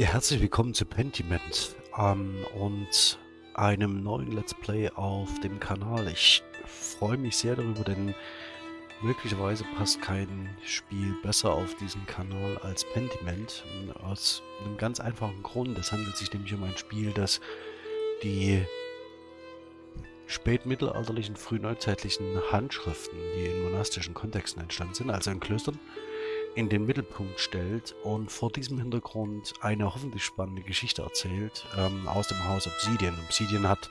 Ja, herzlich willkommen zu Pentiment ähm, und einem neuen Let's Play auf dem Kanal. Ich freue mich sehr darüber, denn möglicherweise passt kein Spiel besser auf diesen Kanal als Pentiment. Aus einem ganz einfachen Grund. Es handelt sich nämlich um ein Spiel, das die spätmittelalterlichen, frühneuzeitlichen Handschriften, die in monastischen Kontexten entstanden sind, also in Klöstern, in den Mittelpunkt stellt und vor diesem Hintergrund eine hoffentlich spannende Geschichte erzählt ähm, aus dem Haus Obsidian. Obsidian hat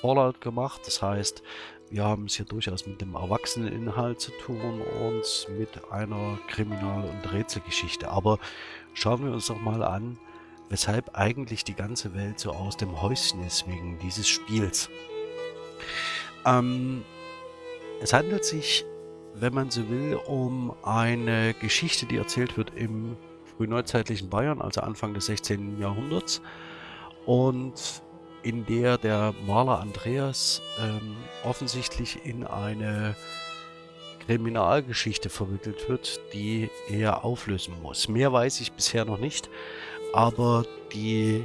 Fallout gemacht, das heißt, wir haben es hier durchaus mit dem Erwachseneninhalt zu tun und mit einer Kriminal- und Rätselgeschichte. Aber schauen wir uns doch mal an, weshalb eigentlich die ganze Welt so aus dem Häuschen ist wegen dieses Spiels. Ähm, es handelt sich wenn man so will, um eine Geschichte, die erzählt wird im frühneuzeitlichen Bayern, also Anfang des 16. Jahrhunderts. Und in der der Maler Andreas ähm, offensichtlich in eine Kriminalgeschichte verwickelt wird, die er auflösen muss. Mehr weiß ich bisher noch nicht, aber die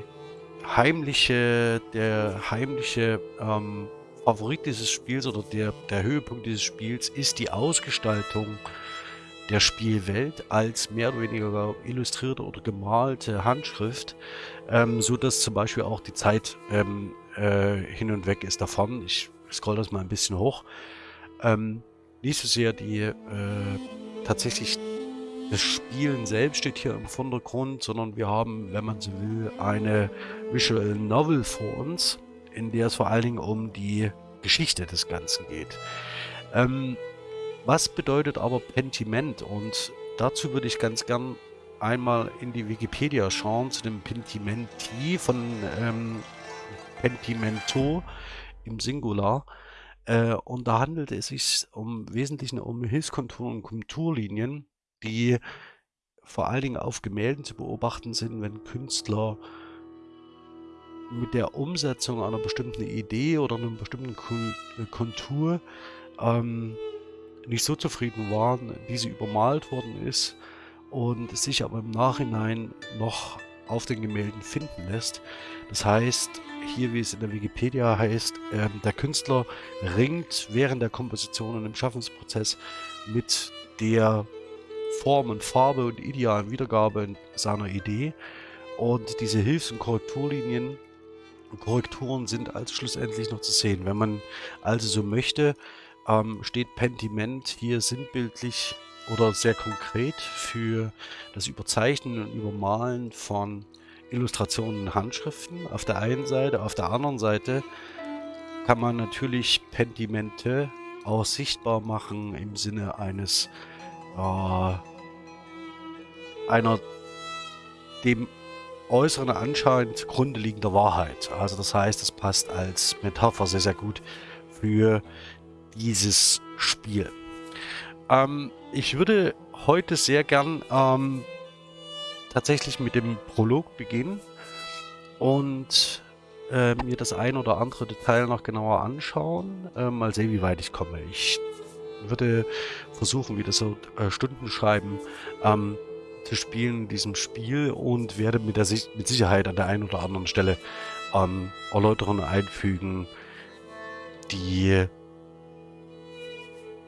heimliche, der heimliche ähm, Favorit dieses Spiels oder der, der Höhepunkt dieses Spiels ist die Ausgestaltung der Spielwelt als mehr oder weniger illustrierte oder gemalte Handschrift, ähm, so dass zum Beispiel auch die Zeit ähm, äh, hin und weg ist davon. Ich scroll das mal ein bisschen hoch. Ähm, nicht so sehr die äh, tatsächlich das Spielen selbst steht hier im Vordergrund, sondern wir haben, wenn man so will, eine Visual Novel vor uns in der es vor allen Dingen um die Geschichte des Ganzen geht. Ähm, was bedeutet aber Pentiment? Und dazu würde ich ganz gern einmal in die Wikipedia schauen zu dem Pentimenti von ähm, Pentimento im Singular. Äh, und da handelt es sich um Wesentlichen um Hilfskonturen und Konturlinien, die vor allen Dingen auf Gemälden zu beobachten sind, wenn Künstler mit der Umsetzung einer bestimmten Idee oder einer bestimmten äh, Kontur ähm, nicht so zufrieden waren, wie sie übermalt worden ist und sich aber im Nachhinein noch auf den Gemälden finden lässt. Das heißt, hier wie es in der Wikipedia heißt, äh, der Künstler ringt während der Komposition und im Schaffensprozess mit der Form und Farbe und idealen Wiedergabe seiner Idee. Und diese Hilfs- und Korrekturlinien Korrekturen sind also schlussendlich noch zu sehen. Wenn man also so möchte, ähm, steht Pentiment hier sinnbildlich oder sehr konkret für das Überzeichnen und Übermalen von Illustrationen und Handschriften auf der einen Seite. Auf der anderen Seite kann man natürlich Pentimente auch sichtbar machen im Sinne eines äh, einer dem äußeren Anschein zugrunde liegender Wahrheit. Also das heißt, es passt als Metapher sehr, sehr gut für dieses Spiel. Ähm, ich würde heute sehr gern ähm, tatsächlich mit dem Prolog beginnen und äh, mir das ein oder andere Detail noch genauer anschauen. Äh, mal sehen, wie weit ich komme. Ich würde versuchen, wieder so äh, Stunden schreiben, ähm, zu spielen in diesem Spiel und werde mit, der, mit Sicherheit an der einen oder anderen Stelle ähm, Erläuterungen einfügen, die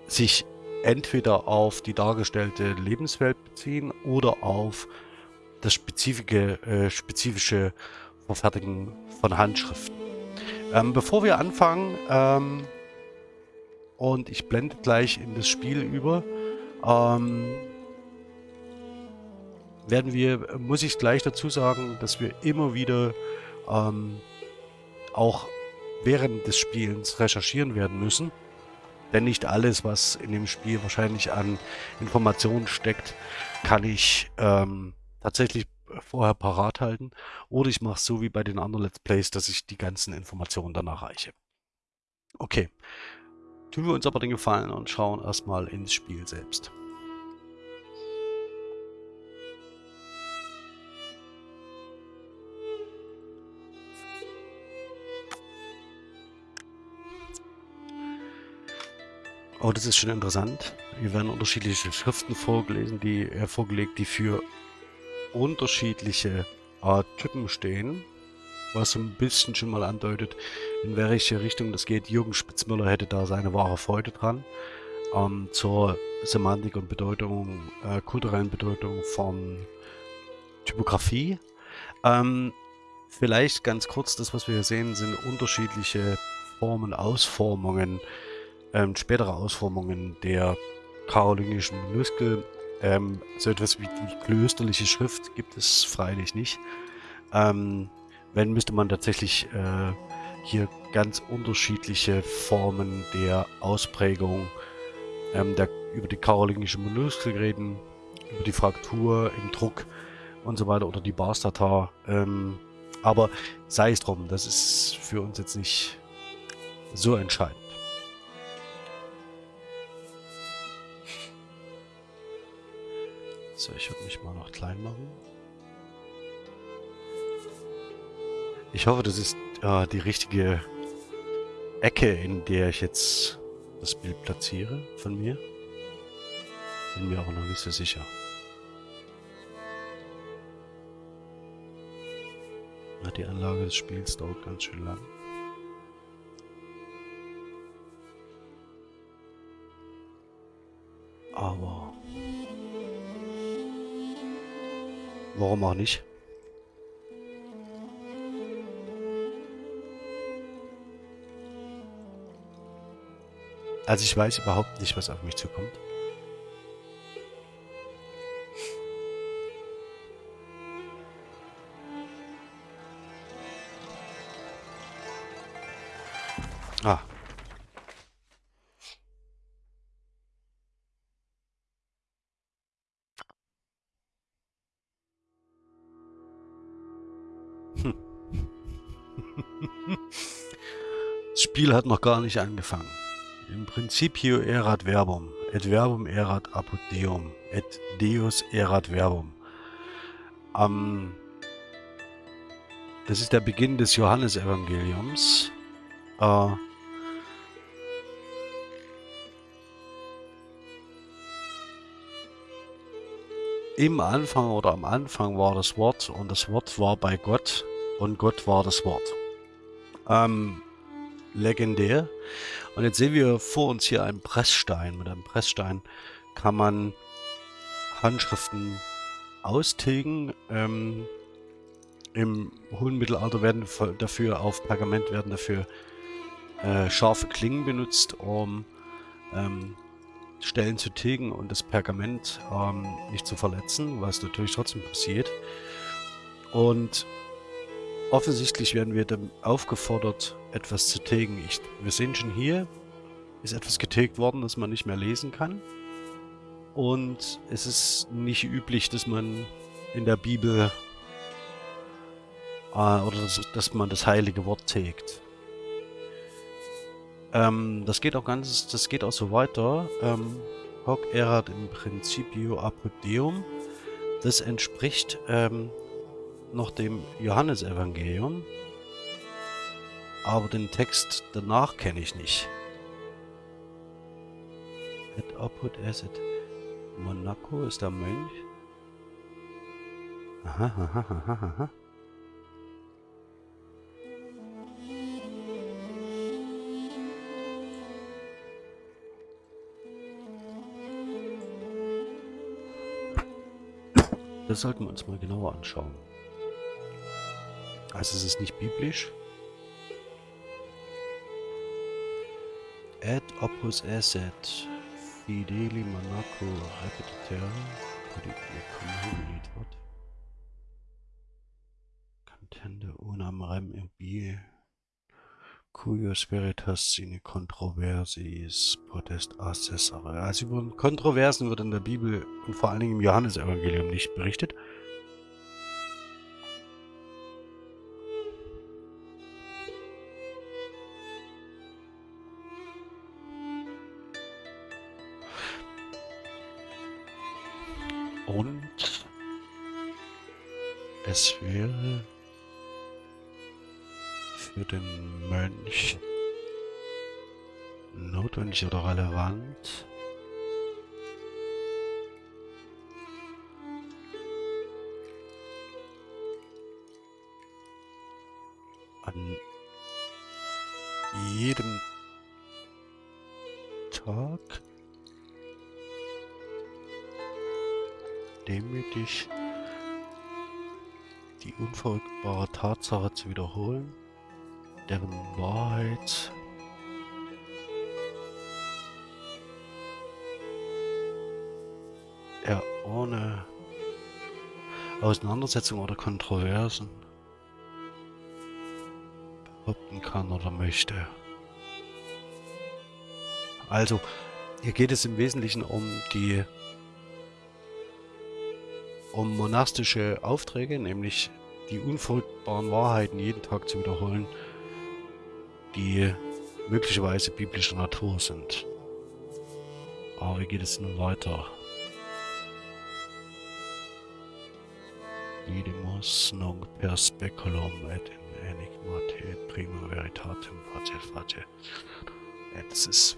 sich entweder auf die dargestellte Lebenswelt beziehen oder auf das spezifische, äh, spezifische Verfertigen von Handschriften. Ähm, bevor wir anfangen, ähm, und ich blende gleich in das Spiel über, ähm, werden wir, muss ich gleich dazu sagen, dass wir immer wieder ähm, auch während des Spielens recherchieren werden müssen. Denn nicht alles, was in dem Spiel wahrscheinlich an Informationen steckt, kann ich ähm, tatsächlich vorher parat halten. Oder ich mache es so wie bei den anderen Let's Plays, dass ich die ganzen Informationen dann erreiche. Okay. Tun wir uns aber den Gefallen und schauen erstmal ins Spiel selbst. Oh, das ist schon interessant. Hier werden unterschiedliche Schriften vorgelesen, die äh, vorgelegt, die für unterschiedliche äh, Typen stehen, was so ein bisschen schon mal andeutet, in welche Richtung das geht. Jürgen Spitzmüller hätte da seine wahre Freude dran. Ähm, zur Semantik und Bedeutung, äh, kulturellen Bedeutung von Typografie. Ähm, vielleicht ganz kurz, das was wir hier sehen, sind unterschiedliche Formen, Ausformungen, ähm, spätere Ausformungen der karolingischen Minuskel. Ähm, so etwas wie die klösterliche Schrift gibt es freilich nicht. Ähm, wenn, müsste man tatsächlich äh, hier ganz unterschiedliche Formen der Ausprägung ähm, der, über die karolingische Minuskel reden, über die Fraktur im Druck und so weiter oder die Barstata. Ähm, aber sei es drum, das ist für uns jetzt nicht so entscheidend. So, ich würde mich mal noch klein machen. Ich hoffe, das ist äh, die richtige Ecke, in der ich jetzt das Bild platziere von mir. Bin mir aber noch nicht so sicher. Ja, die Anlage des Spiels dauert ganz schön lang. Aber warum auch nicht? Also ich weiß überhaupt nicht, was auf mich zukommt. Spiel hat noch gar nicht angefangen. Im Principio erat verbum, et verbum erat apud deum, et deus erat verbum. Ähm, das ist der Beginn des Johannesevangeliums. Äh, Im Anfang oder am Anfang war das Wort und das Wort war bei Gott und Gott war das Wort. Ähm, legendär. Und jetzt sehen wir vor uns hier einen Pressstein. Mit einem Pressstein kann man Handschriften austilgen. Ähm, Im hohen Mittelalter werden dafür auf Pergament werden dafür äh, scharfe Klingen benutzt, um ähm, Stellen zu tilgen und das Pergament ähm, nicht zu verletzen, was natürlich trotzdem passiert. Und Offensichtlich werden wir dann aufgefordert, etwas zu tilgen. Ich, wir sehen schon hier, ist etwas getilgt worden, das man nicht mehr lesen kann. Und es ist nicht üblich, dass man in der Bibel äh, oder dass, dass, man das heilige Wort tilgt. Ähm, das geht auch ganz, das geht auch so weiter. Ähm, Hoc erat im Principio apud Deum. Das entspricht ähm, noch dem Johannesevangelium, aber den Text danach kenne ich nicht. Et apud eset Monaco ist der Mönch. Das sollten wir uns mal genauer anschauen. Also es ist nicht biblisch. Ad opus esset fideli monaco repetiter what? Cantende unam rem ibi cuyo spiritus sine controversiis potest assessare. Also über Kontroversen wird in der Bibel und vor allen Dingen im Johannesevangelium nicht berichtet. Notwendig oder relevant, an jedem Tag demütig die unverrückbare Tatsache zu wiederholen, deren Wahrheit er ohne Auseinandersetzung oder Kontroversen behaupten kann oder möchte. Also, hier geht es im Wesentlichen um die um monastische Aufträge, nämlich die unverrückbaren Wahrheiten jeden Tag zu wiederholen, die möglicherweise biblischer Natur sind. Aber wie geht es nun weiter? Nunc per speculum et in enigma te prima veritatem face face. Das ist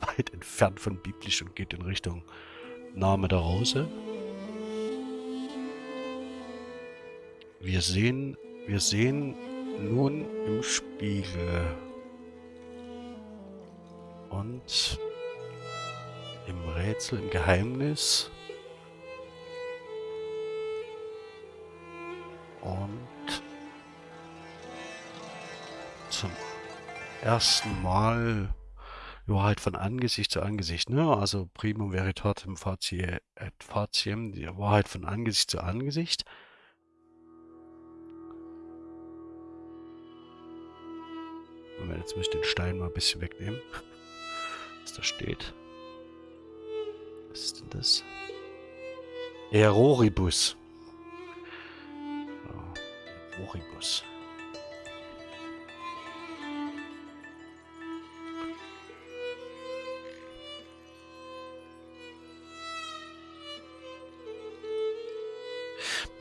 weit entfernt von biblisch und geht in Richtung Name der Rose. Wir sehen, wir sehen nun im Spiegel und im Rätsel, im Geheimnis und zum ersten Mal ja halt von Angesicht zu Angesicht, ne? Also primum veritatem facie et faciem, die Wahrheit von Angesicht zu Angesicht. Moment, jetzt muss ich den Stein mal ein bisschen wegnehmen. Was da steht. Was ist denn das? Eroribus. Eroribus.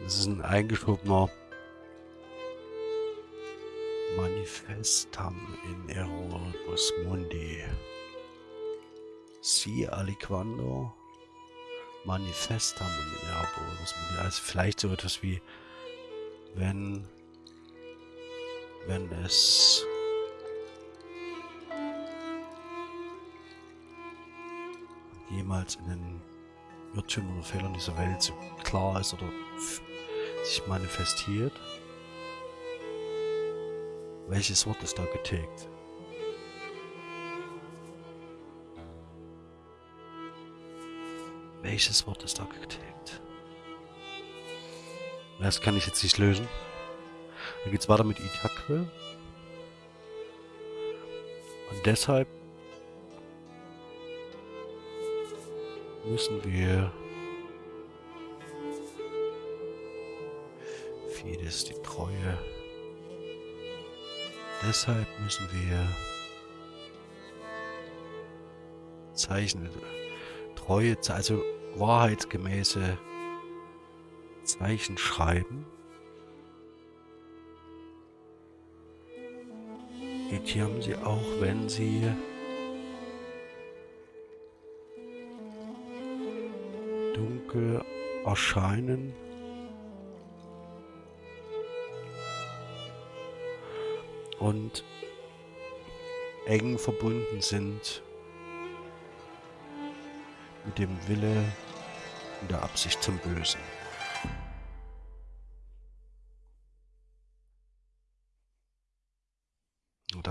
Das ist ein eingeschobener Manifestam in Eroribus Mundi. Si aliquando Manifestam in Eroribus Mundi. Also vielleicht so etwas wie, wenn, wenn es jemals in den Irrtümern oder Fehlern dieser Welt so klar ist oder sich manifestiert. Welches Wort ist da getilgt? Welches Wort ist da getilgt? Das kann ich jetzt nicht lösen. Dann geht es weiter mit Itakwe. Und deshalb müssen wir Fides, die Treue Deshalb müssen wir Zeichen, treue, also wahrheitsgemäße Zeichen schreiben. Die haben sie auch, wenn sie dunkel erscheinen. und eng verbunden sind mit dem Wille und der Absicht zum Bösen.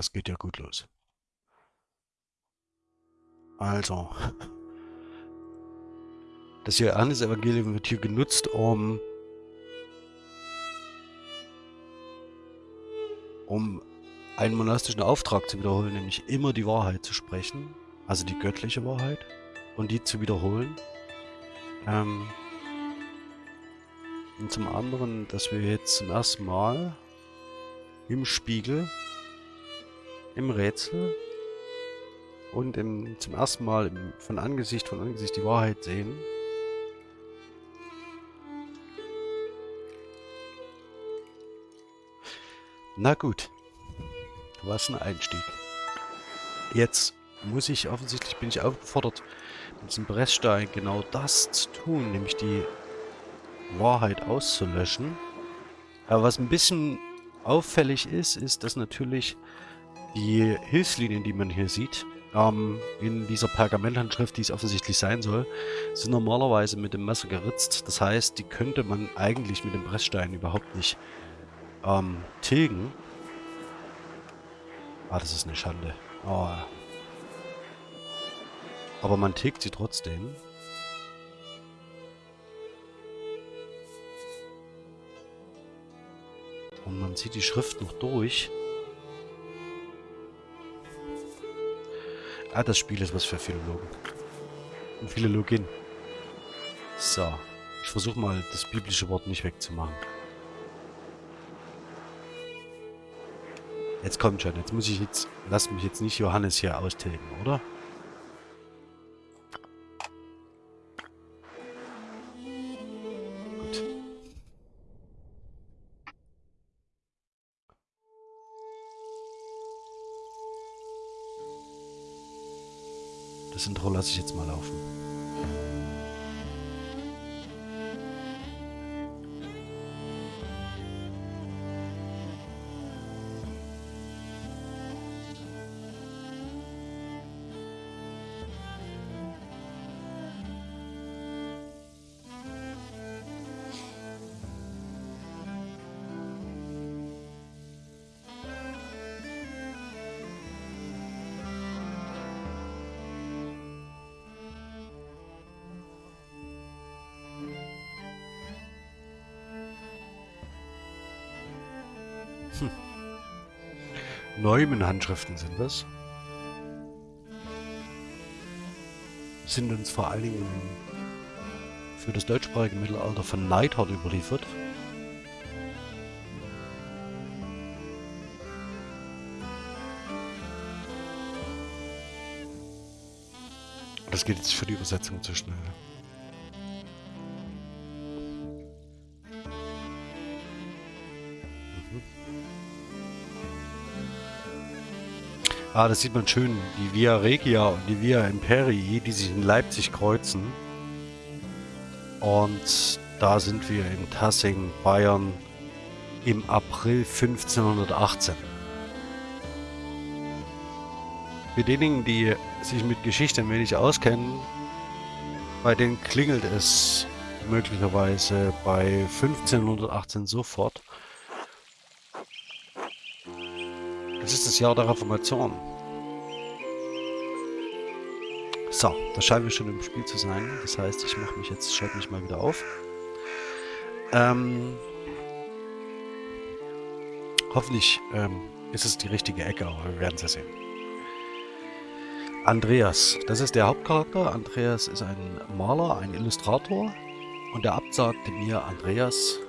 Das geht ja gut los. Also, das Johannes-Evangelium wird hier genutzt, um, um einen monastischen Auftrag zu wiederholen, nämlich immer die Wahrheit zu sprechen, also die göttliche Wahrheit, und die zu wiederholen. Ähm und zum anderen, dass wir jetzt zum ersten Mal im Spiegel, im Rätsel und im, zum ersten Mal im, von Angesicht von Angesicht die Wahrheit sehen. Na gut. Was ein Einstieg. Jetzt muss ich, offensichtlich bin ich aufgefordert, mit diesem Brechstein genau das zu tun, nämlich die Wahrheit auszulöschen. Aber was ein bisschen auffällig ist, ist, dass natürlich die Hilfslinien, die man hier sieht, ähm, in dieser Pergamenthandschrift, die es offensichtlich sein soll, sind normalerweise mit dem Messer geritzt. Das heißt, die könnte man eigentlich mit dem Pressstein überhaupt nicht ähm, tilgen. Ah, das ist eine Schande. Oh. Aber man tilgt sie trotzdem. Und man sieht die Schrift noch durch. Ah, das Spiel ist was für Philologen. Und Philologin. So. Ich versuche mal, das biblische Wort nicht wegzumachen. Jetzt kommt schon. Jetzt muss ich jetzt... Lass mich jetzt nicht Johannes hier austilgen, oder? Das Intro lasse ich jetzt mal laufen. Neumann-Handschriften sind das. Sind uns vor allen Dingen für das deutschsprachige Mittelalter von Neidhart überliefert. Das geht jetzt für die Übersetzung zu schnell. Ah, das sieht man schön. Die Via Regia und die Via Imperii, die sich in Leipzig kreuzen. Und da sind wir in Tassing, Bayern im April 1518. Für diejenigen, die sich mit Geschichte ein wenig auskennen, bei denen klingelt es möglicherweise bei 1518 sofort. Das ist das Jahr der Reformation. So, da scheinen wir schon im Spiel zu sein. Das heißt, ich mache mich jetzt, schalte mich mal wieder auf. Ähm, hoffentlich ähm, ist es die richtige Ecke, aber wir werden es ja sehen. Andreas, das ist der Hauptcharakter. Andreas ist ein Maler, ein Illustrator. Und der Abt sagte mir, Andreas,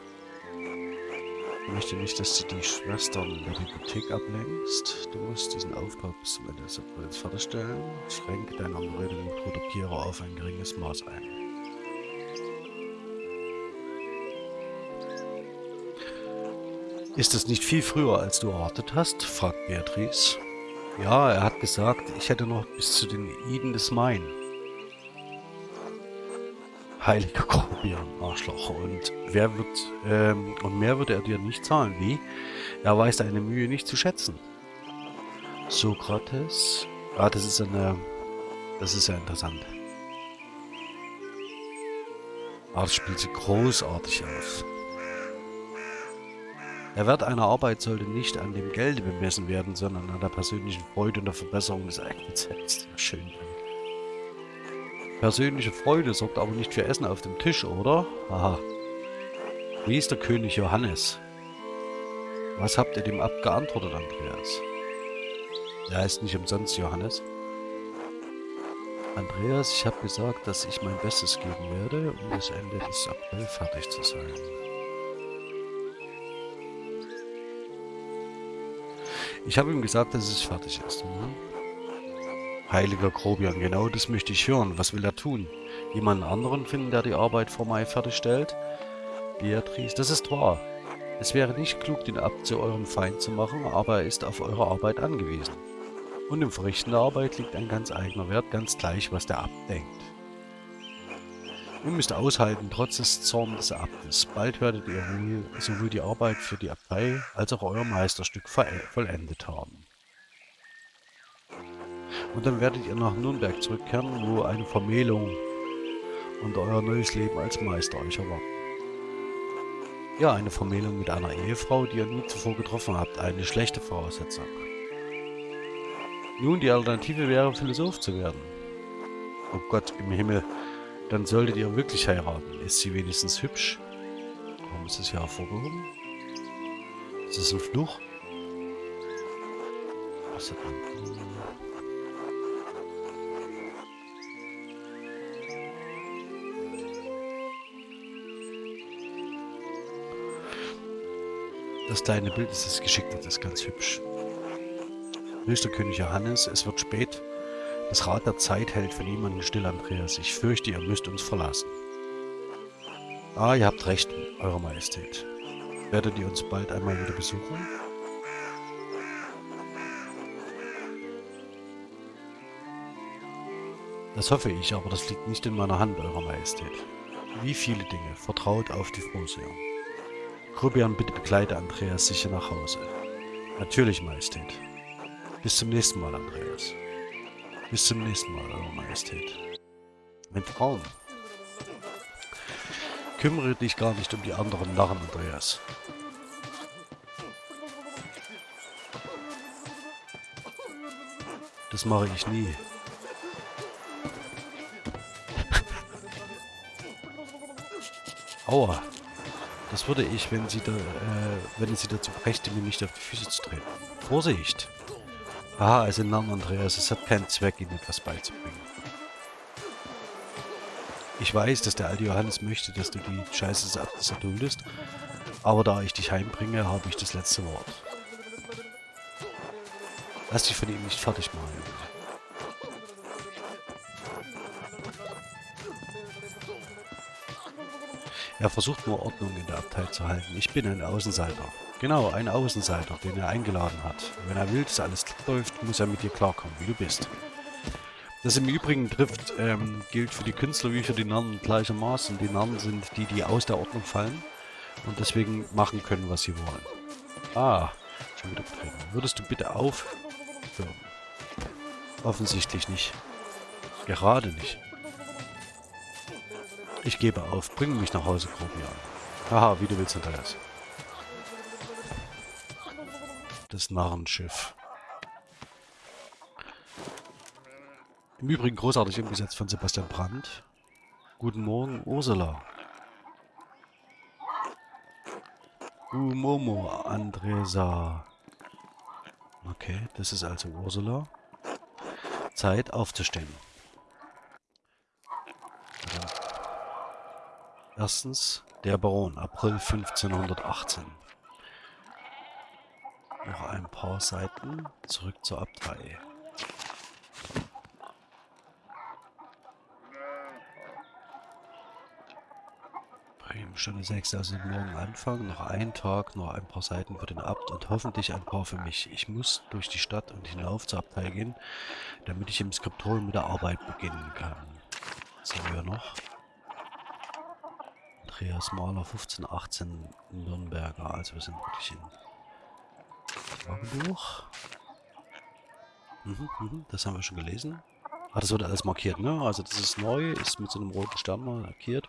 möchte nicht, dass du die Schwestern in der Bibliothek ablenkst. Du musst diesen Auftrag bis zum Ende des Aprils fertigstellen. Schränke Anrede mit Kodopierer auf ein geringes Maß ein. Ist es nicht viel früher, als du erwartet hast? fragt Beatrice. Ja, er hat gesagt, ich hätte noch bis zu den Iden des Main. Heiliger Grobian, Arschloch. Und wer wird, ähm, und mehr würde er dir nicht zahlen. Wie? Er weiß deine Mühe nicht zu schätzen. Sokrates. Ah, das ist eine, das ist ja interessant. Ah, das spielt sie großartig aus. Der Wert einer Arbeit sollte nicht an dem Gelde bemessen werden, sondern an der persönlichen Freude und der Verbesserung des eigenen Selbst. Schön. Persönliche Freude sorgt aber nicht für Essen auf dem Tisch, oder? Aha. Wie ist der König Johannes? Was habt ihr dem Abt geantwortet, Andreas? Er heißt nicht umsonst Johannes. Andreas, ich habe gesagt, dass ich mein Bestes geben werde, um bis Ende des April fertig zu sein. Ich habe ihm gesagt, dass es fertig ist. Mhm. Heiliger Grobian, genau das möchte ich hören. Was will er tun? Jemanden anderen finden, der die Arbeit vor Mai fertigstellt? Beatrice, das ist wahr. Es wäre nicht klug, den Abt zu eurem Feind zu machen, aber er ist auf eure Arbeit angewiesen. Und im Verrichten der Arbeit liegt ein ganz eigener Wert, ganz gleich, was der Abt denkt. Ihr müsst aushalten, trotz des Zorns des Abtes. Bald werdet ihr wohl sowohl die Arbeit für die Abtei als auch euer Meisterstück vollendet haben. Und dann werdet ihr nach Nürnberg zurückkehren, wo eine Vermählung und euer neues Leben als Meister euch erwarten. Ja, eine Vermählung mit einer Ehefrau, die ihr nie zuvor getroffen habt. Eine schlechte Voraussetzung. Nun, die Alternative wäre, Philosoph zu werden. Oh Gott im Himmel. Dann solltet ihr wirklich heiraten. Ist sie wenigstens hübsch? Warum ist das hier hervorgehoben? Ist das ein Fluch? Was hat man? Das kleine Bild ist das geschickt, das ist ganz hübsch. Höchster König Johannes, es wird spät. Das Rad der Zeit hält für niemanden still, Andreas. Ich fürchte, ihr müsst uns verlassen. Ah, ihr habt recht, Eure Majestät. Werdet ihr uns bald einmal wieder besuchen? Das hoffe ich, aber das liegt nicht in meiner Hand, Eure Majestät. Wie viele Dinge, vertraut auf die Frohseher. Rubian, bitte begleite Andreas sicher nach Hause. Natürlich, Majestät. Bis zum nächsten Mal, Andreas. Bis zum nächsten Mal, Eure Majestät. Mein Traum. Kümmere dich gar nicht um die anderen Narren, Andreas. Das mache ich nie. Aua. Das würde ich, wenn sie da, äh, wenn sie dazu brächte, mir nicht auf die Füße zu treten. Vorsicht! Aha, also nein, Andreas, es hat keinen Zweck, ihnen etwas beizubringen. Ich weiß, dass der alte Johannes möchte, dass du die Scheiße des Abtes erduldest, aber da ich dich heimbringe, habe ich das letzte Wort. Lass dich von ihm nicht fertig machen, Er versucht nur Ordnung in der Abtei zu halten. Ich bin ein Außenseiter. Genau, ein Außenseiter, den er eingeladen hat. Wenn er will, dass alles läuft, muss er mit dir klarkommen, wie du bist. Das im Übrigen trifft, ähm, gilt für die Künstler wie für die Narren gleichermaßen. Die Narren sind die, die aus der Ordnung fallen und deswegen machen können, was sie wollen. Ah, schon wieder betreten. Würdest du bitte aufhören? Offensichtlich nicht. Gerade nicht. Ich gebe auf. Bring mich nach Hause, Grobian. Haha, wie du willst, Andreas. Das Narrenschiff. Im Übrigen großartig umgesetzt von Sebastian Brandt. Guten Morgen, Ursula. Gumomo, Andresa. Okay, das ist also Ursula. Zeit aufzustehen. Erstens, der Baron, April 1518. Noch ein paar Seiten, zurück zur Abtei. Stunde 6, also morgen Anfang, noch ein Tag, noch ein paar Seiten für den Abt und hoffentlich ein paar für mich. Ich muss durch die Stadt und hinauf zur Abtei gehen, damit ich im Skriptorium mit der Arbeit beginnen kann. Was haben wir noch? Andreas Mahler 1518 Nürnberger. Also wir sind wirklich in Tagebuch. Mhm, mhm, das haben wir schon gelesen. Ah, das wurde alles markiert, ne? Also das ist neu, ist mit so einem roten Stern markiert.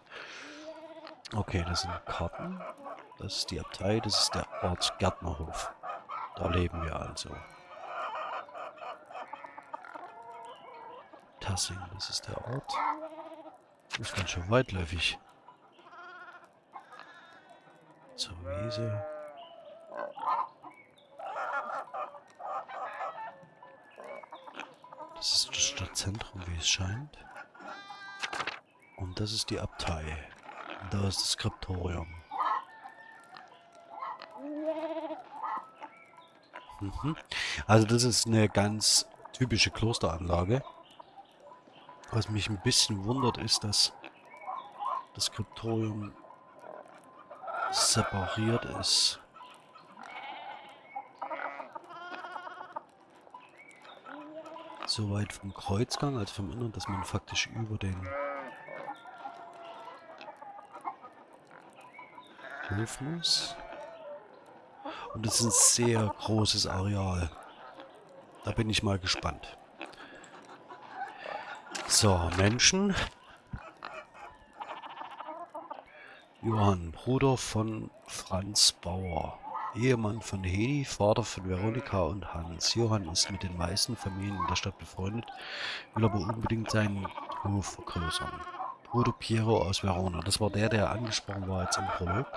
Okay, das sind Karten. Das ist die Abtei, das ist der Ort Gärtnerhof. Da leben wir also. Tassing, das ist der Ort. Das ist ganz schön weitläufig. Zur Wiese. Das ist das Stadtzentrum, wie es scheint. Und das ist die Abtei. Und da ist das Skriptorium. Mhm. Also das ist eine ganz typische Klosteranlage. Was mich ein bisschen wundert, ist, dass das Skriptorium separiert ist. Soweit vom Kreuzgang, also vom Innern, dass man faktisch über den Hof muss. Und das ist ein sehr großes Areal. Da bin ich mal gespannt. So, Menschen. Johann, Bruder von Franz Bauer. Ehemann von Hedi, Vater von Veronika und Hans. Johann ist mit den meisten Familien in der Stadt befreundet, will aber unbedingt seinen Hof vergrößern. Bruder Piero aus Verona, das war der, der angesprochen war jetzt im Prolog.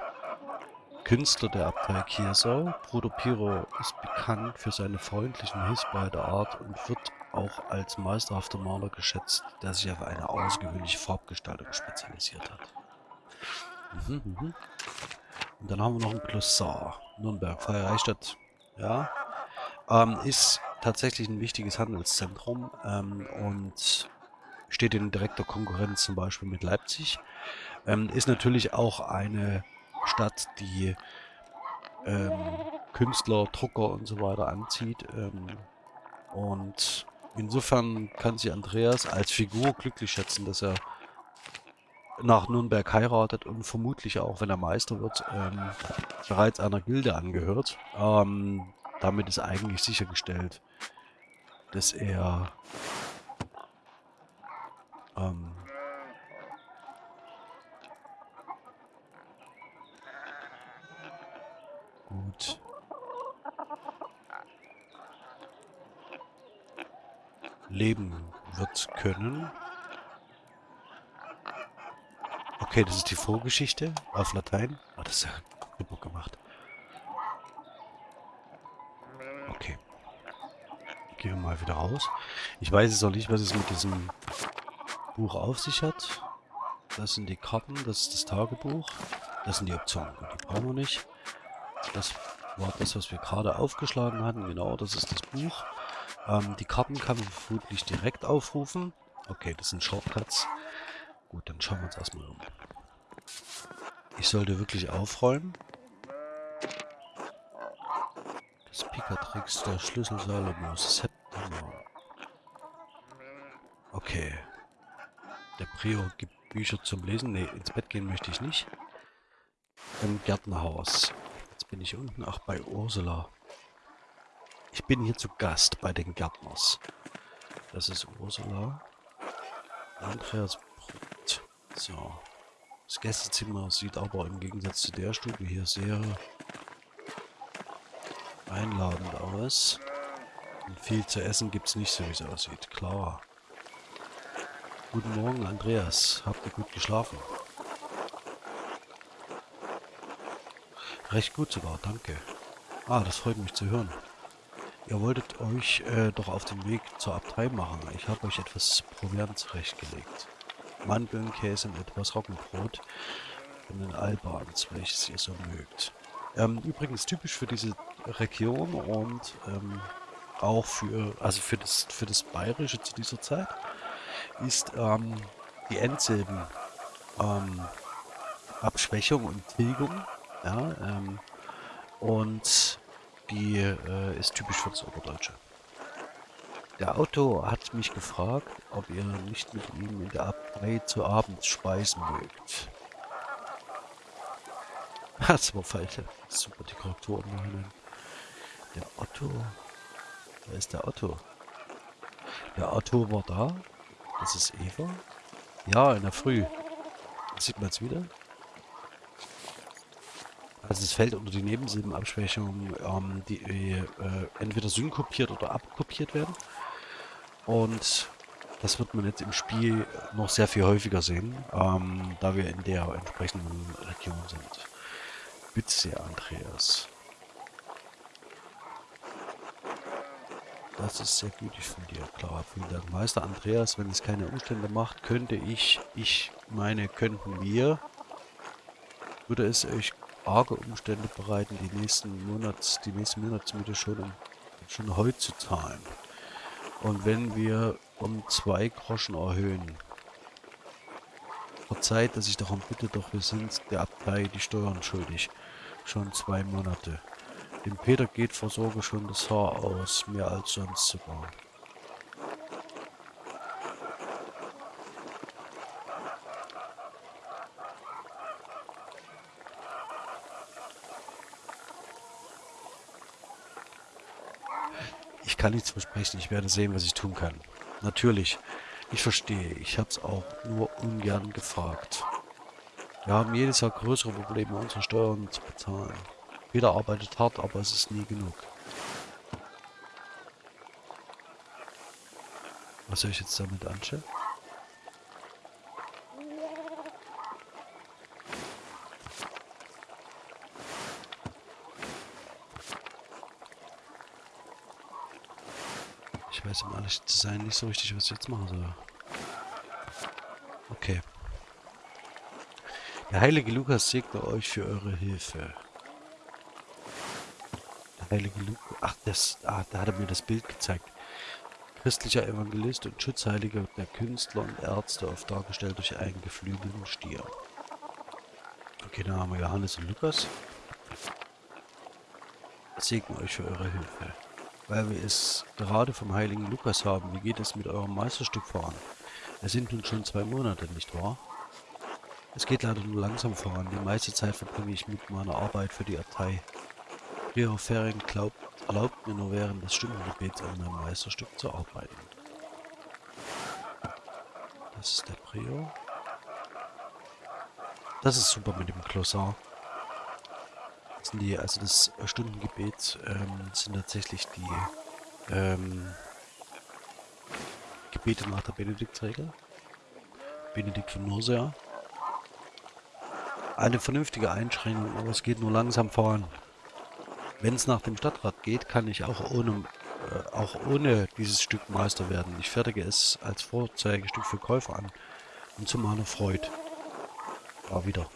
Künstler der Abtei Kiersau. Bruder Piero ist bekannt für seine freundlichen, hilfsbereite Art und wird auch als meisterhafter Maler geschätzt, der sich auf eine außergewöhnliche Farbgestaltung spezialisiert hat. Mhm, mhm. Und dann haben wir noch ein Glossar. Nürnberg, Freie Reichsstadt. Ja. Ähm, ist tatsächlich ein wichtiges Handelszentrum ähm, und steht in direkter Konkurrenz zum Beispiel mit Leipzig. Ähm, ist natürlich auch eine Stadt, die ähm, Künstler, Drucker und so weiter anzieht. Ähm, und insofern kann sich Andreas als Figur glücklich schätzen, dass er nach Nürnberg heiratet und vermutlich auch, wenn er Meister wird, ähm, bereits einer Gilde angehört. Ähm, damit ist eigentlich sichergestellt, dass er ähm, gut leben wird können. Okay, das ist die Vorgeschichte auf Latein. Oh, das ist ja super gemacht. Okay. Gehen wir mal wieder raus. Ich weiß jetzt auch nicht, was es mit diesem Buch auf sich hat. Das sind die Karten, das ist das Tagebuch. Das sind die Optionen. Die brauchen wir nicht. Das war das, was wir gerade aufgeschlagen hatten. Genau, das ist das Buch. Ähm, die Karten kann man vermutlich direkt aufrufen. Okay, das sind Shortcuts. Gut, dann schauen wir uns erstmal um. Ich sollte wirklich aufräumen. Das Pikatrix der Schlüssel Salomos. September. Okay. Der Prior gibt Bücher zum Lesen. Ne, ins Bett gehen möchte ich nicht. Im Gärtnerhaus. Jetzt bin ich unten. Ach, bei Ursula. Ich bin hier zu Gast bei den Gärtners. Das ist Ursula. Andreas. So. Das Gästezimmer sieht aber im Gegensatz zu der Stube hier sehr einladend aus. Und viel zu essen gibt es nicht, so wie es aussieht. Klar. Guten Morgen, Andreas. Habt ihr gut geschlafen? Recht gut sogar, danke. Ah, das freut mich zu hören. Ihr wolltet euch äh, doch auf den Weg zur Abtei machen. Ich habe euch etwas Proviant zurechtgelegt. Mandeln, Käse und etwas Roggenbrot von den Albans, welches ihr so mögt. Ähm, übrigens typisch für diese Region und ähm, auch für, also für das, für das Bayerische zu dieser Zeit, ist ähm, die Endsilben ähm, Abschwächung und Tilgung. Ja, ähm, und die äh, ist typisch für das Oberdeutsche. Der Autor hat mich gefragt, ob ihr nicht mit ihm in der Abtei zu Abend speisen mögt. Das war falsch. Super, die Korrekturen machen. Der Otto. Wer ist der Otto? Der Otto war da. Das ist Eva. Ja, in der Früh. Sieht man es wieder? Also es fällt unter die Nebensilbenabschwächung, ähm, die äh, entweder synkopiert oder abkopiert werden. Und das wird man jetzt im Spiel noch sehr viel häufiger sehen, ähm, da wir in der entsprechenden Region sind. Bitte Andreas. Das ist sehr gütig von dir, klar. Vielen Dank. Meister Andreas, wenn es keine Umstände macht, könnte ich, ich meine, könnten wir, würde es euch arge Umstände bereiten, die nächsten Monats, die nächsten Monatsmiete schon, schon heute zu zahlen. Und wenn wir um zwei Groschen erhöhen, verzeiht, dass ich darum bitte, doch wir sind der Abtei die Steuern schuldig. Schon zwei Monate. Dem Peter geht vor Sorge schon das Haar aus, mehr als sonst sogar. Kann nichts versprechen. Ich werde sehen, was ich tun kann. Natürlich. Ich verstehe. Ich habe es auch nur ungern gefragt. Wir haben jedes Jahr größere Probleme, unsere Steuern zu bezahlen. Jeder arbeitet hart, aber es ist nie genug. Was soll ich jetzt damit anstellen? Ich weiß, um ehrlich zu sein, nicht so richtig, was ich jetzt machen soll. Okay. Der heilige Lukas segne euch für eure Hilfe. Der heilige Lukas... Ach, das, ah, da hat er mir das Bild gezeigt. Christlicher Evangelist und Schutzheiliger der Künstler und Ärzte, oft dargestellt durch einen geflügelten Stier. Okay, dann haben wir Johannes und Lukas. Segne euch für eure Hilfe. Weil wir es gerade vom heiligen Lukas haben, wie geht es mit eurem Meisterstück voran? Es sind nun schon zwei Monate, nicht wahr? Es geht leider nur langsam voran. Die meiste Zeit verbringe ich mit meiner Arbeit für die Abtei. Prior Ferring glaubt, erlaubt mir nur während des Stundengebets an meinem Meisterstück zu arbeiten. Das ist der Prior. Das ist super mit dem Glossar. Sind die, also das Stundengebet ähm, sind tatsächlich die ähm, Gebete nach der Benediktregel. Benedikt von Nursia. Eine vernünftige Einschränkung, aber es geht nur langsam voran. Wenn es nach dem Stadtrat geht, kann ich auch ohne, äh, auch ohne dieses Stück Meister werden. Ich fertige es als Vorzeigestück für Käufer an und zu meiner Freude. Ja, wieder.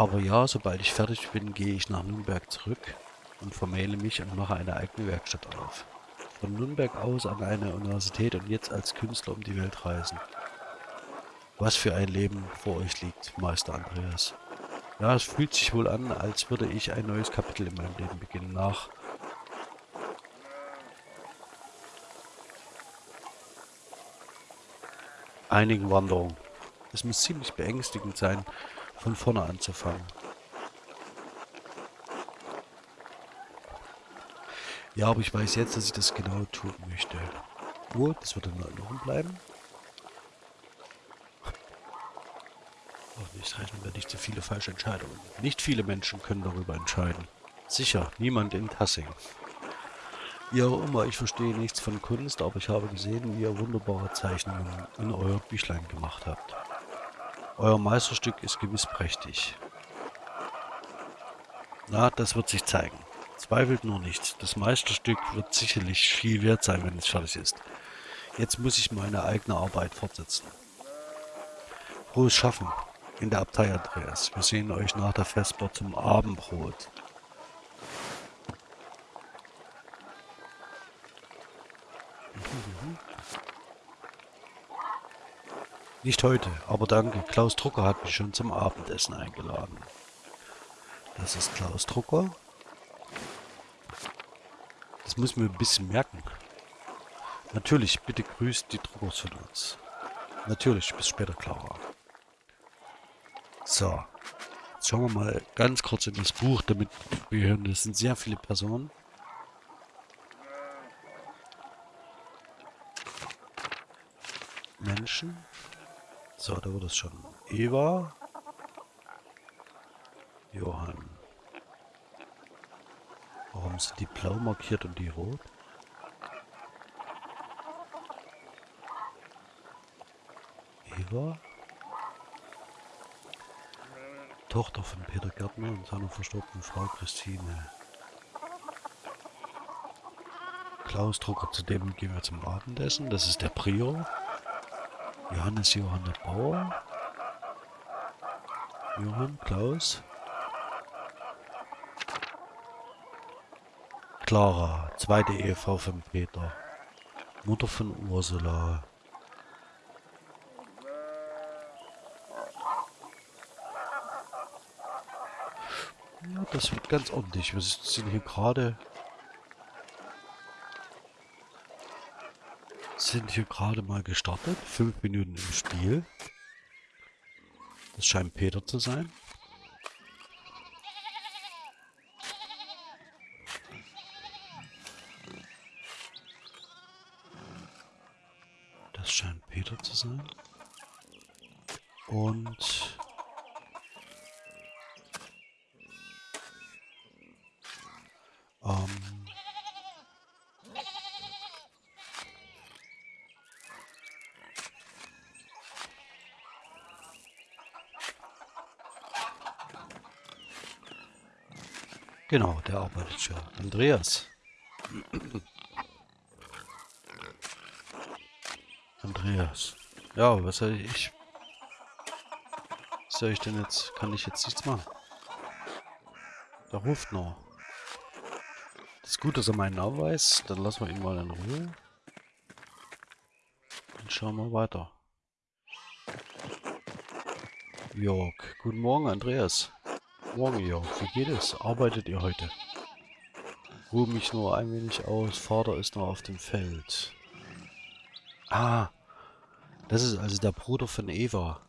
Aber ja, sobald ich fertig bin, gehe ich nach Nürnberg zurück und vermähle mich und mache eine eigene Werkstatt auf. Von Nürnberg aus an eine Universität und jetzt als Künstler um die Welt reisen. Was für ein Leben vor euch liegt, Meister Andreas. Ja, es fühlt sich wohl an, als würde ich ein neues Kapitel in meinem Leben beginnen. Nach einigen Wanderungen. Es muss ziemlich beängstigend sein, von vorne anzufangen. Ja, aber ich weiß jetzt, dass ich das genau tun möchte. Gut, das wird in Erinnerung bleiben. nicht rechnen wir nicht zu viele falsche Entscheidungen. Nicht viele Menschen können darüber entscheiden. Sicher, niemand in Tassing. Wie auch immer, ich verstehe nichts von Kunst, aber ich habe gesehen, wie ihr wunderbare Zeichnungen in euer Büchlein gemacht habt. Euer Meisterstück ist gewiss prächtig. Na, das wird sich zeigen. Zweifelt nur nicht. Das Meisterstück wird sicherlich viel wert sein, wenn es fertig ist. Jetzt muss ich meine eigene Arbeit fortsetzen. Frohes Schaffen in der Abtei Andreas. Wir sehen euch nach der Vesper zum Abendbrot. Nicht heute, aber danke. Klaus Drucker hat mich schon zum Abendessen eingeladen. Das ist Klaus Drucker. Das muss mir ein bisschen merken. Natürlich, bitte grüßt die Druckers von uns. Natürlich, bis später, Clara. So. Jetzt schauen wir mal ganz kurz in das Buch, damit wir hören, das sind sehr viele Personen. Menschen. So, da wurde es schon. Eva. Johann. Warum sind die blau markiert und die rot? Eva. Tochter von Peter Gärtner und seiner verstorbenen Frau Christine. Klaus Drucker, zu dem gehen wir zum Abendessen. Das ist der Prior. Johannes Johanna Bauer. Johann, Klaus. Clara, zweite Ehefrau von Peter. Mutter von Ursula. Ja, das wird ganz ordentlich. Wir sind hier gerade... Sind hier gerade mal gestartet. Fünf Minuten im Spiel. Das scheint Peter zu sein. Das scheint Peter zu sein. Und... Ähm... Genau, schon. Andreas. Andreas. Ja, was soll ich? Was soll ich denn jetzt? Kann ich jetzt nichts machen? Da ruft noch. Das ist gut, dass er meinen Namen weiß. Dann lassen wir ihn mal in Ruhe. Dann schauen wir weiter. Jörg. Guten Morgen, Andreas. Morgen, Jörg. Wie geht es? Arbeitet ihr heute? Ruhe mich nur ein wenig aus. Vater ist noch auf dem Feld. Ah, das ist also der Bruder von Eva.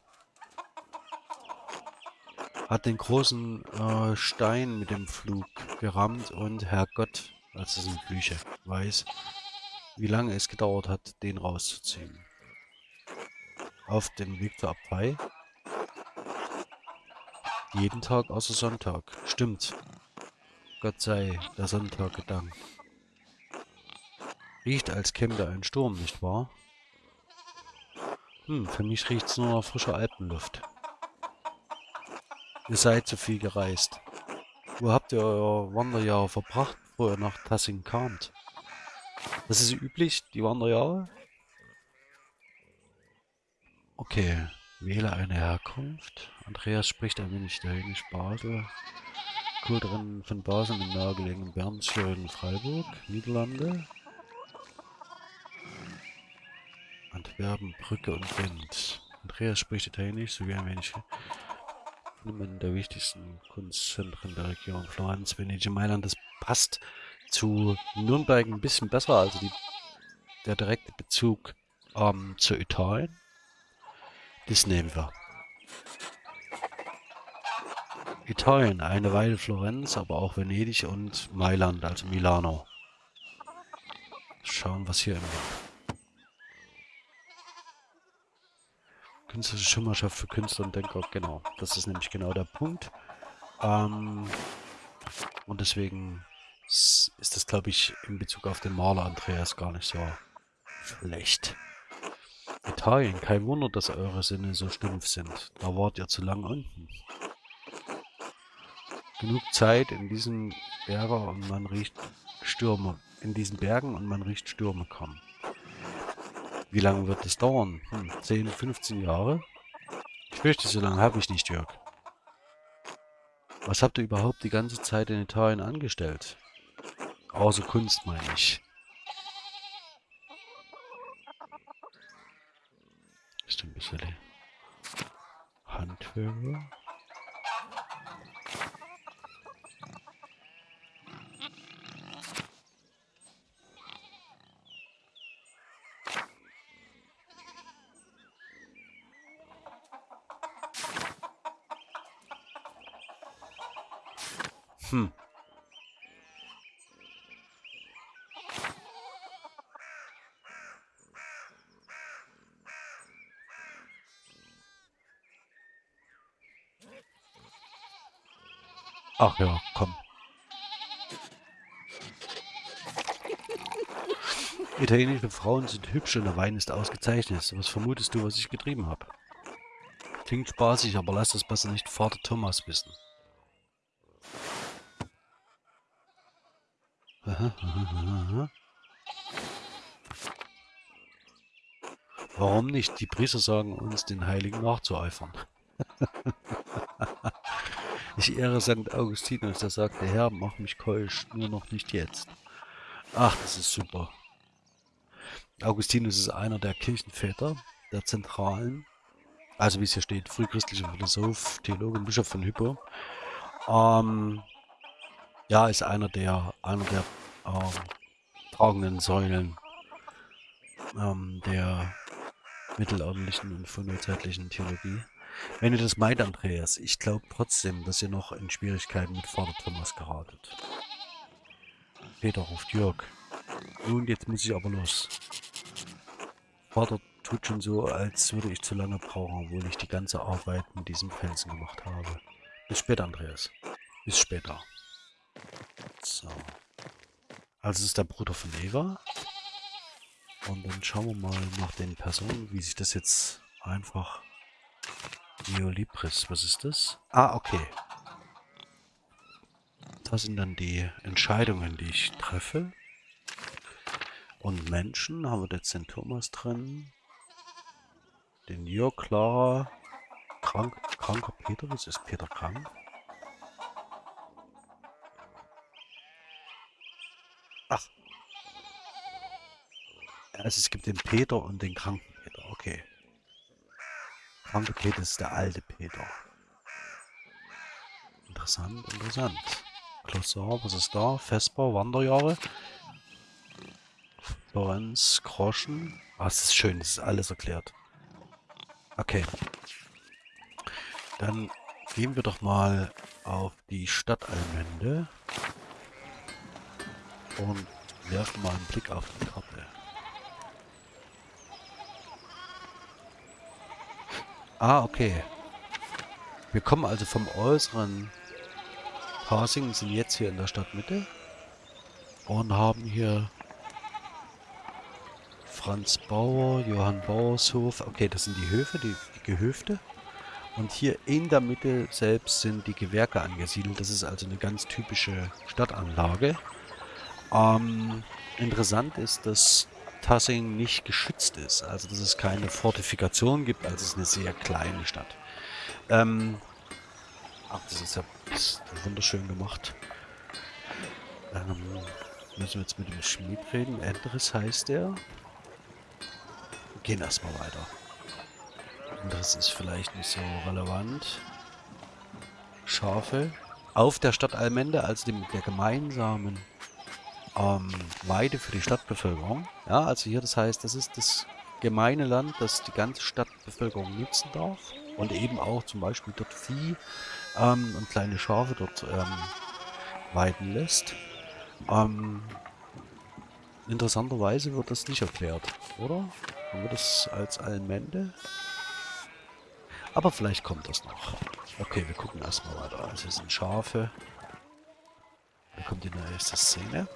Hat den großen äh, Stein mit dem Flug gerammt und Herrgott, als es in Bücher weiß, wie lange es gedauert hat, den rauszuziehen. Auf dem Weg zur Abtei jeden Tag außer Sonntag. Stimmt. Gott sei der Sonntag gedankt. Riecht, als käme da ein Sturm, nicht wahr? Hm, für mich riecht's nur nach frischer Alpenluft. Ihr seid zu viel gereist. Wo habt ihr euer Wanderjahr verbracht, bevor ihr nach Tassing kamt? Das ist üblich, die Wanderjahre? Okay. Wähle eine Herkunft. Andreas spricht ein wenig Dänisch Basel. Kultrennen von Basel im nahegelegenen Bernschön Freiburg, Niederlande. Antwerpen, Brücke und Wind. Andreas spricht Italienisch sowie ein wenig einem der wichtigsten Kunstzentren der Region. Florenz, Venedig, Mailand. Das passt zu Nürnberg ein bisschen besser, also die, der direkte Bezug ähm, zu Italien. Das nehmen wir. Italien, eine Weile Florenz, aber auch Venedig und Mailand, also Milano. Schauen, was hier im Künstlerische Schimmerschaft für Künstler und Denker, genau. Das ist nämlich genau der Punkt. Ähm, und deswegen ist das, glaube ich, in Bezug auf den Maler Andreas gar nicht so schlecht. Italien, kein Wunder, dass eure Sinne so stumpf sind. Da wart ihr zu lang unten. Genug Zeit in diesen Bergen und man riecht Stürme. In diesen Bergen und man riecht Stürme kommen. Wie lange wird es dauern? Hm, 10, 15 Jahre? Ich fürchte, so lange habe ich nicht, Jörg. Was habt ihr überhaupt die ganze Zeit in Italien angestellt? Außer Kunst, meine ich. Ist ein bisschen Handwerker. Hm. Ach ja, komm. Italienische Frauen sind hübsch und der Wein ist ausgezeichnet. Was vermutest du, was ich getrieben habe? Klingt spaßig, aber lass das besser nicht Vater Thomas wissen. Warum nicht? Die Priester sagen uns, den Heiligen nachzueifern. Ich ehre St. Augustinus, der sagte, Herr, mach mich keusch, nur noch nicht jetzt. Ach, das ist super. Augustinus ist einer der Kirchenväter, der Zentralen, also wie es hier steht, frühchristlicher Philosoph, Theologe und Bischof von Hypo. Ähm, ja, ist einer der, einer der ähm, tragenden Säulen ähm, der mittelalterlichen und frühzeitlichen Theologie. Wenn ihr das meint, Andreas, ich glaube trotzdem, dass ihr noch in Schwierigkeiten mit Vater Thomas geratet. Peter ruft Jörg. Nun, jetzt muss ich aber los. Vater tut schon so, als würde ich zu lange brauchen, obwohl ich die ganze Arbeit mit diesem Felsen gemacht habe. Bis später, Andreas. Bis später. So. Also es ist der Bruder von Eva. Und dann schauen wir mal nach den Personen, wie sich das jetzt einfach... Neolibris, was ist das? Ah, okay. Das sind dann die Entscheidungen, die ich treffe. Und Menschen haben wir jetzt den Thomas drin. Den Jörg, Clara, krank, kranker Peter. Was ist Peter krank? Ach. Also es gibt den Peter und den kranken Peter. Okay. Kranke Peter ist der alte Peter. Interessant, interessant. Klossar, was ist da? Vesper, Wanderjahre. Florenz, Groschen. Ah, es ist schön, es ist alles erklärt. Okay. Dann gehen wir doch mal auf die Stadtallmende und werfen mal einen Blick auf die Karte. Ah, okay. Wir kommen also vom äußeren Passing, sind jetzt hier in der Stadtmitte und haben hier Franz Bauer, Johann Bauershof. Okay, das sind die Höfe, die, die Gehöfte. Und hier in der Mitte selbst sind die Gewerke angesiedelt. Das ist also eine ganz typische Stadtanlage. Ähm, interessant ist, dass Tassing nicht geschützt ist. Also dass es keine Fortifikation gibt. Also es ist eine sehr kleine Stadt. Ähm, ach, das ist ja das ist wunderschön gemacht. Ähm, müssen wir jetzt mit dem Schmied reden. Endres heißt er gehen erstmal weiter. Das ist vielleicht nicht so relevant. Schafe. Auf der Stadt Almende, also dem, der gemeinsamen ähm, Weide für die Stadtbevölkerung. Ja, also hier, das heißt, das ist das gemeine Land, das die ganze Stadtbevölkerung nutzen darf. Und eben auch zum Beispiel dort Vieh ähm, und kleine Schafe dort ähm, weiden lässt. Ähm, interessanterweise wird das nicht erklärt, oder? Haben wir das als Allmende? Aber vielleicht kommt das noch. Okay, wir gucken erstmal weiter. Also es sind Schafe. Da kommt die nächste Szene.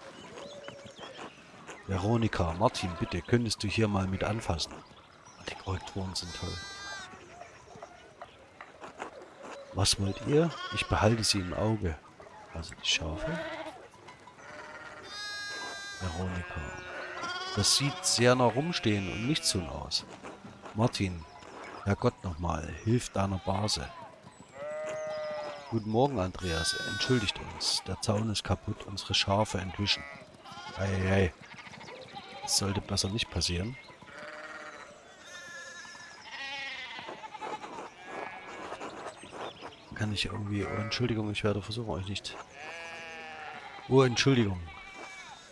Veronika, Martin, bitte, könntest du hier mal mit anfassen? Die Korrekturen sind toll. Was wollt ihr? Ich behalte sie im Auge. Also die Schafe. Veronika. Das sieht sehr nach rumstehen und nicht so aus. Martin, Herrgott nochmal, hilf deiner Base. Guten Morgen, Andreas. Entschuldigt uns. Der Zaun ist kaputt, unsere Schafe entwischen. Eieiei. Sollte besser nicht passieren. Kann ich irgendwie... Oh, Entschuldigung, ich werde versuchen, euch nicht... Oh, Entschuldigung.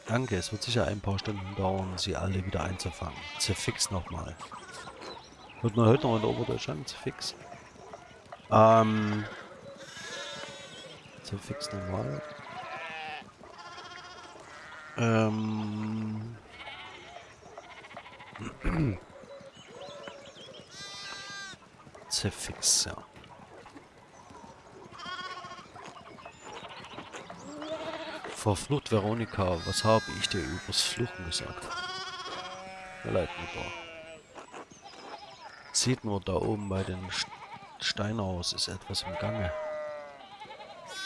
Danke, es wird sicher ein paar Stunden dauern, sie alle wieder einzufangen. Zerfix nochmal. Wird man heute noch in Oberdeutschland? Zerfix. Ähm. Zerfix nochmal. Ähm. Zerfix, ja. Verflucht Veronika, was habe ich dir übers Fluchen gesagt? Leid, Mutter. Sieht nur da oben bei den Steinhaus ist etwas im Gange.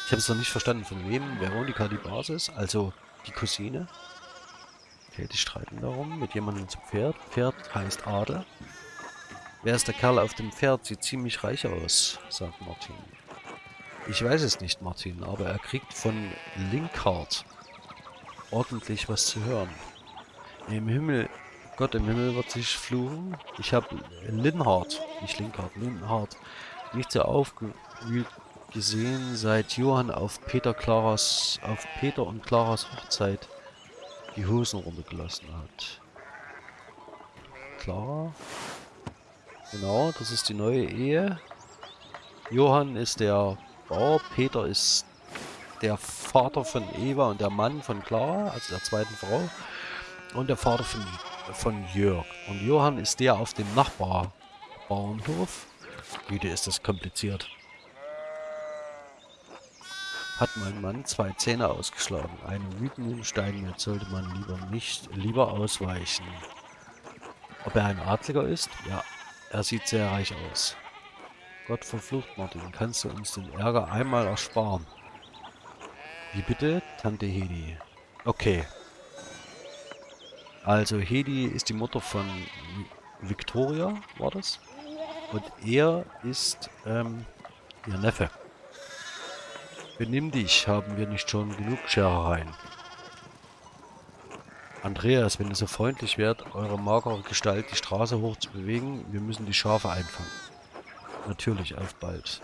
Ich habe es noch nicht verstanden, von wem Veronika die Basis, also die Cousine. Okay, die streiten darum, mit jemandem zum Pferd. Pferd heißt Adel. Wer ist der Kerl auf dem Pferd? Sieht ziemlich reich aus, sagt Martin. Ich weiß es nicht, Martin, aber er kriegt von Linkhardt ordentlich was zu hören. Im Himmel, Gott im Himmel wird sich fluchen. Ich habe Linhardt, nicht Linkhardt, Linhardt, nicht so aufgewühlt gesehen, seit Johann auf Peter Claras, auf Peter und Claras Hochzeit die Hosen runtergelassen hat. Clara? Genau, das ist die neue Ehe. Johann ist der Bauer. Peter ist der Vater von Eva und der Mann von Clara, also der zweiten Frau. Und der Vater von von Jörg. Und Johann ist der auf dem Nachbarbauernhof. Güte, ist das kompliziert. Hat mein Mann zwei Zähne ausgeschlagen. Einem wütenden Steinmetz sollte man lieber nicht, lieber ausweichen. Ob er ein Adliger ist? Ja, er sieht sehr reich aus. Gott verflucht, Martin, kannst du uns den Ärger einmal ersparen? Wie bitte? Tante Hedi. Okay. Also Hedi ist die Mutter von Victoria, war das? Und er ist ähm, ihr Neffe. Benimm dich, haben wir nicht schon genug Scherereien. Andreas, wenn ihr so freundlich wärt, eure magere Gestalt die Straße hoch zu bewegen, wir müssen die Schafe einfangen. Natürlich, auf bald.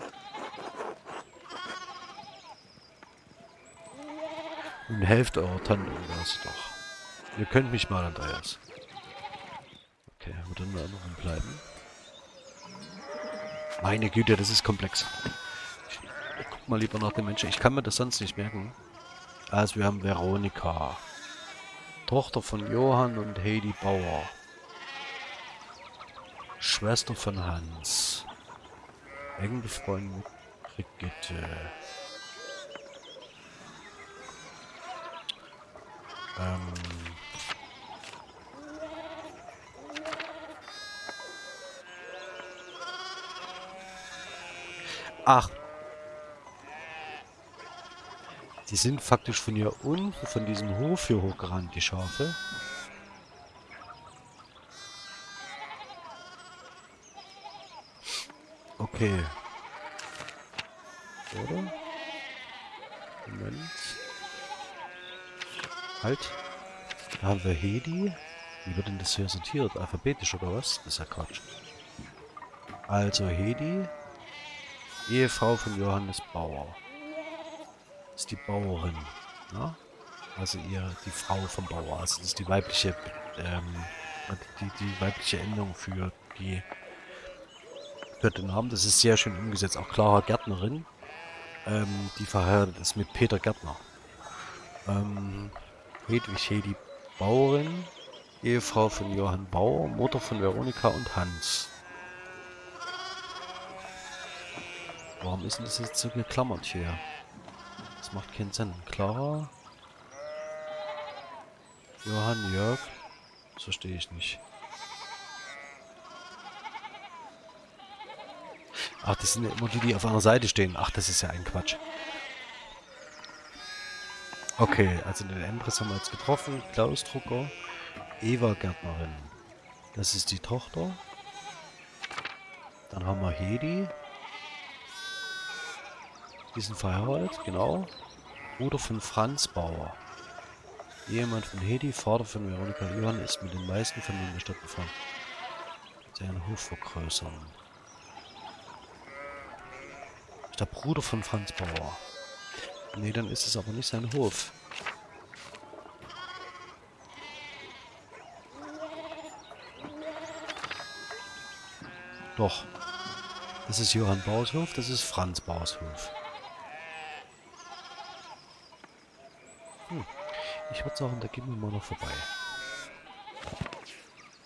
Und helft eurer Tante, das doch. Ihr könnt mich mal, Andreas. Okay, wird dann mal noch bleiben. Meine Güte, das ist komplex guck mal lieber nach den Menschen. Ich kann mir das sonst nicht merken. Also wir haben Veronika. Tochter von Johann und Heidi Bauer. Schwester von Hans. Eng befreundet Brigitte. Ähm... Ach, die sind faktisch von hier unten, von diesem Hof hier hochgerannt, die Schafe. Okay. Oder? Moment. Halt. Da haben wir Hedi. Wie wird denn das hier sortiert? Alphabetisch oder was? Das ist ja Quatsch. Also Hedi. Ehefrau von Johannes Bauer ist die Bauerin. Ne? Also ihr, die Frau vom Bauer. Also das ist die weibliche, ähm, die, die weibliche Endung für die für den Namen. Das ist sehr schön umgesetzt. Auch Clara Gärtnerin, ähm, die verheiratet ist mit Peter Gärtner. Ähm, Hedwig Hedi Bauerin, Ehefrau von Johann Bauer, Mutter von Veronika und Hans. Warum ist denn das jetzt so geklammert hier? Das macht keinen Sinn. Clara? Johann, Jörg? Das verstehe ich nicht. Ach, das sind ja immer die, die auf einer Seite stehen. Ach, das ist ja ein Quatsch. Okay, also den Endres haben wir jetzt getroffen. Klaus Drucker, Eva Gärtnerin. Das ist die Tochter. Dann haben wir Hedi. Die sind verheiratet, genau. Bruder von Franz Bauer. Ehemann von Hedi, Vater von Veronika Johann, ist mit den meisten Familien der Stadt befreundet. Seinen Hof vergrößern. Ist der Bruder von Franz Bauer. Nee, dann ist es aber nicht sein Hof. Doch. Das ist Johann Bauers Hof, das ist Franz Bauers Hof. Hm. Ich würde sagen, da gehen wir mal noch vorbei.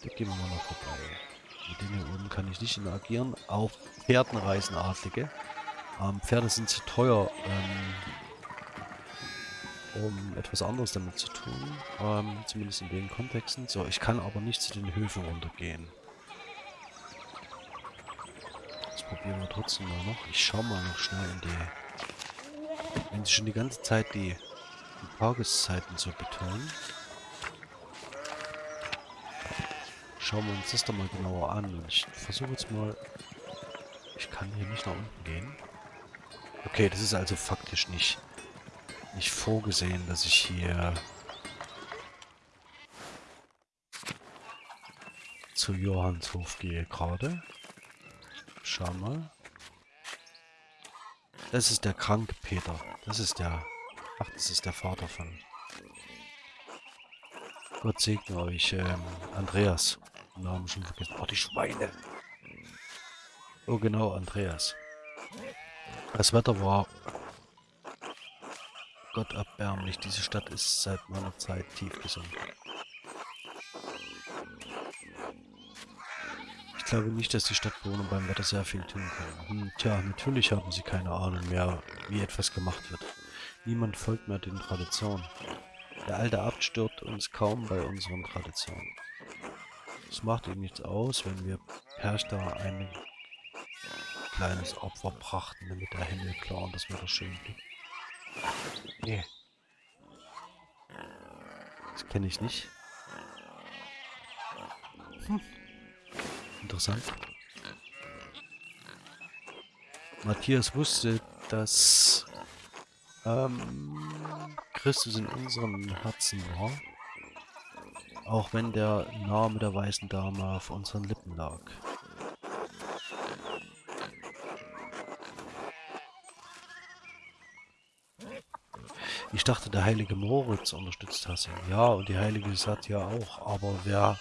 Da gehen wir mal noch vorbei. Mit denen hier oben kann ich nicht interagieren. Auf Pferden reisen Adlige. Ähm, Pferde sind zu teuer, ähm, um etwas anderes damit zu tun. Ähm, zumindest in den Kontexten. So, ich kann aber nicht zu den Höfen runtergehen. Das probieren wir trotzdem mal noch. Ich schaue mal noch schnell in die... Wenn sie schon die ganze Zeit die die Tageszeiten zu betonen. Schauen wir uns das doch mal genauer an. Und ich versuche jetzt mal... Ich kann hier nicht nach unten gehen. Okay, das ist also faktisch nicht, nicht vorgesehen, dass ich hier zu Johannshof gehe gerade. Schau mal. Das ist der kranke Peter. Das ist der Ach, das ist der Vater von... Gott segne euch, ähm, Andreas. Namen schon vergessen. Oh, die Schweine. Oh, genau, Andreas. Das Wetter war... Gott erbärmlich. Diese Stadt ist seit meiner Zeit tief gesunken. glaube nicht, dass die Stadtbewohner beim Wetter sehr viel tun können. Hm, tja, natürlich haben sie keine Ahnung mehr, wie etwas gemacht wird. Niemand folgt mehr den Traditionen. Der alte Abt stört uns kaum bei unseren Traditionen. Es macht ihm nichts aus, wenn wir Perchta ein kleines Opfer brachten, damit der Himmel klar und das Wetter schön blieb. Nee. Das kenne ich nicht. Hm. Interessant. Matthias wusste, dass ähm, Christus in unserem Herzen war. Auch wenn der Name der weißen Dame auf unseren Lippen lag. Ich dachte, der heilige Moritz unterstützt Hasse. Ja, und die heilige Satya auch. Aber wer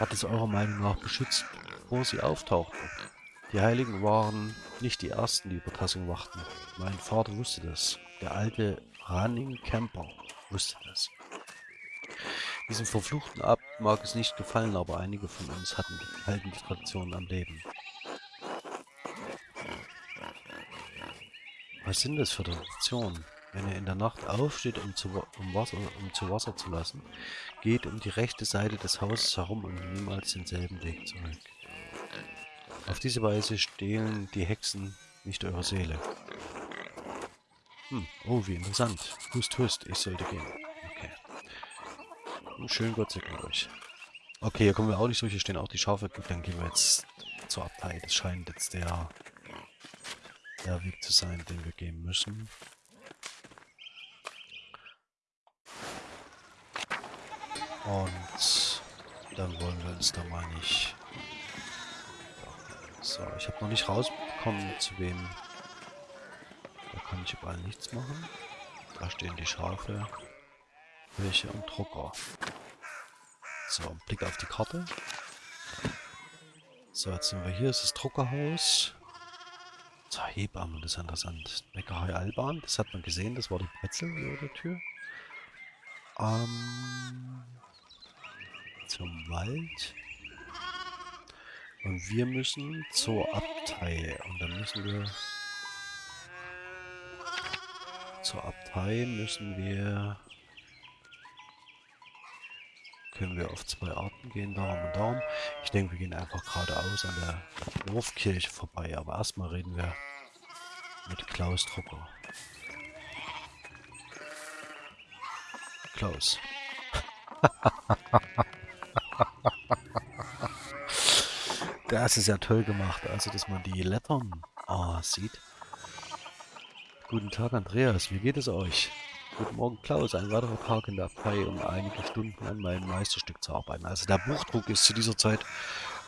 hat es eurer Meinung nach beschützt, bevor sie auftauchten? Die Heiligen waren nicht die Ersten, die über Tassing wachten. Mein Vater wusste das. Der alte Running Camper wusste das. Diesem verfluchten Abt mag es nicht gefallen, aber einige von uns hatten, halten die Tradition am Leben. Was sind das für Traditionen? Wenn er in der Nacht aufsteht, um zu, um, Wasser, um zu Wasser zu lassen, geht um die rechte Seite des Hauses herum und niemals denselben Weg zurück. Auf diese Weise stehlen die Hexen nicht eure Seele. Hm, oh, wie interessant. Hust, hust, ich sollte gehen. Okay. Und schön Gott segne euch. Okay, hier kommen wir auch nicht durch, hier stehen auch die Schafe. Dann gehen wir jetzt zur Abtei. Das scheint jetzt der, der Weg zu sein, den wir gehen müssen. Und dann wollen wir uns da mal nicht so, ich habe noch nicht rausbekommen, zu wem. Da kann ich überall nichts machen. Da stehen die Schafe, Welche und Drucker. So, Blick auf die Karte. So, jetzt sind wir hier. Das ist das Druckerhaus. So, Hebamme, das ist interessant. Bäckerei Alban, das hat man gesehen. Das war die Brezel über der Tür. Ähm, zum Wald. Und wir müssen zur Abtei. Und dann müssen wir... Zur Abtei müssen wir... Können wir auf zwei Arten gehen, darum und darum. Ich denke, wir gehen einfach geradeaus an der Dorfkirche vorbei. Aber erstmal reden wir mit Klaus Drucker. Klaus. Das ist ja toll gemacht, also dass man die Lettern oh, sieht. Guten Tag Andreas, wie geht es euch? Guten Morgen Klaus, ein weiterer Tag in der Abtei, um einige Stunden an meinem Meisterstück zu arbeiten. Also der Buchdruck ist zu dieser Zeit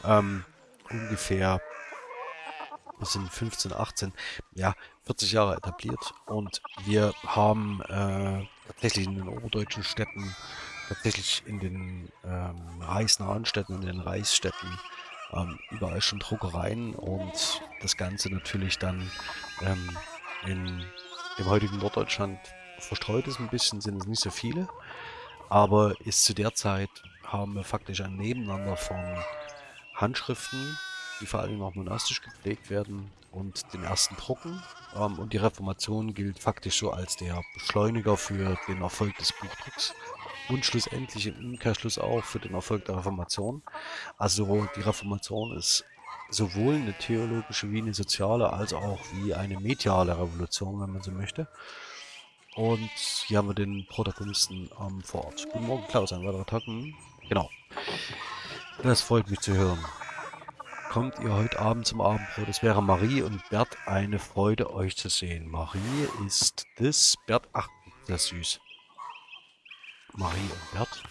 ähm, ungefähr, wir sind 15, 18, ja, 40 Jahre etabliert und wir haben äh, tatsächlich in den oberdeutschen Städten, tatsächlich in den ähm, reichsnahen Städten, in den Reichsstädten ähm, überall schon Druckereien und das Ganze natürlich dann ähm, in dem heutigen Norddeutschland verstreut ist ein bisschen, sind es nicht so viele, aber ist zu der Zeit haben wir faktisch ein Nebeneinander von Handschriften, die vor allem auch monastisch gepflegt werden und den ersten Drucken. Ähm, und die Reformation gilt faktisch so als der Beschleuniger für den Erfolg des Buchdrucks und schlussendlich im Umkehrschluss auch für den Erfolg der Reformation. Also die Reformation ist sowohl eine theologische wie eine soziale, als auch wie eine mediale Revolution, wenn man so möchte. Und hier haben wir den Protagonisten ähm, vor Ort. Guten Morgen, Klaus, ein weiterer Tag. Hm? Genau. Das freut mich zu hören. Kommt ihr heute Abend zum Abendbrot? Es wäre Marie und Bert eine Freude, euch zu sehen. Marie ist das, Bert, ach, das ist süß. Marie und Bert.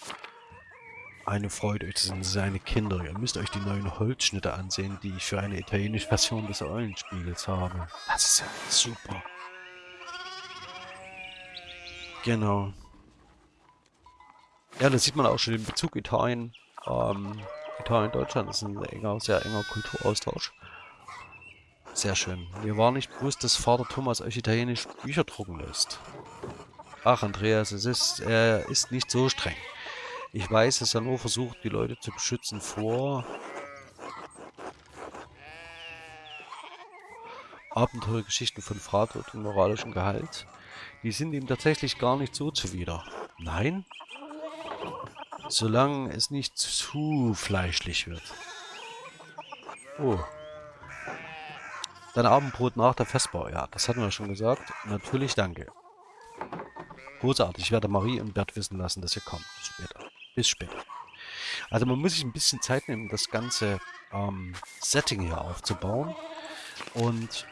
Eine Freude, das sind seine Kinder. Ihr müsst euch die neuen Holzschnitte ansehen, die ich für eine italienische Version des Eulenspiegels habe. Das ist ja super. Genau. Ja, da sieht man auch schon den Bezug Italien. Ähm, Italien, Deutschland ist ein enger, sehr enger Kulturaustausch. Sehr schön. Mir war nicht bewusst, dass Vater Thomas euch italienisch Bücher drucken lässt. Ach, Andreas, es ist, er ist nicht so streng. Ich weiß, ist ja nur versucht, die Leute zu beschützen vor Abenteuergeschichten von Vater und moralischem Gehalt. Die sind ihm tatsächlich gar nicht so zuwider. Nein? Solange es nicht zu fleischlich wird. Oh. Dein Abendbrot nach der Festbau. Ja, das hatten wir schon gesagt. Natürlich danke. Großartig. Ich werde Marie und Bert wissen lassen, dass ihr kommt. Bis später. Bis später. Also man muss sich ein bisschen Zeit nehmen, das ganze ähm, Setting hier aufzubauen. Und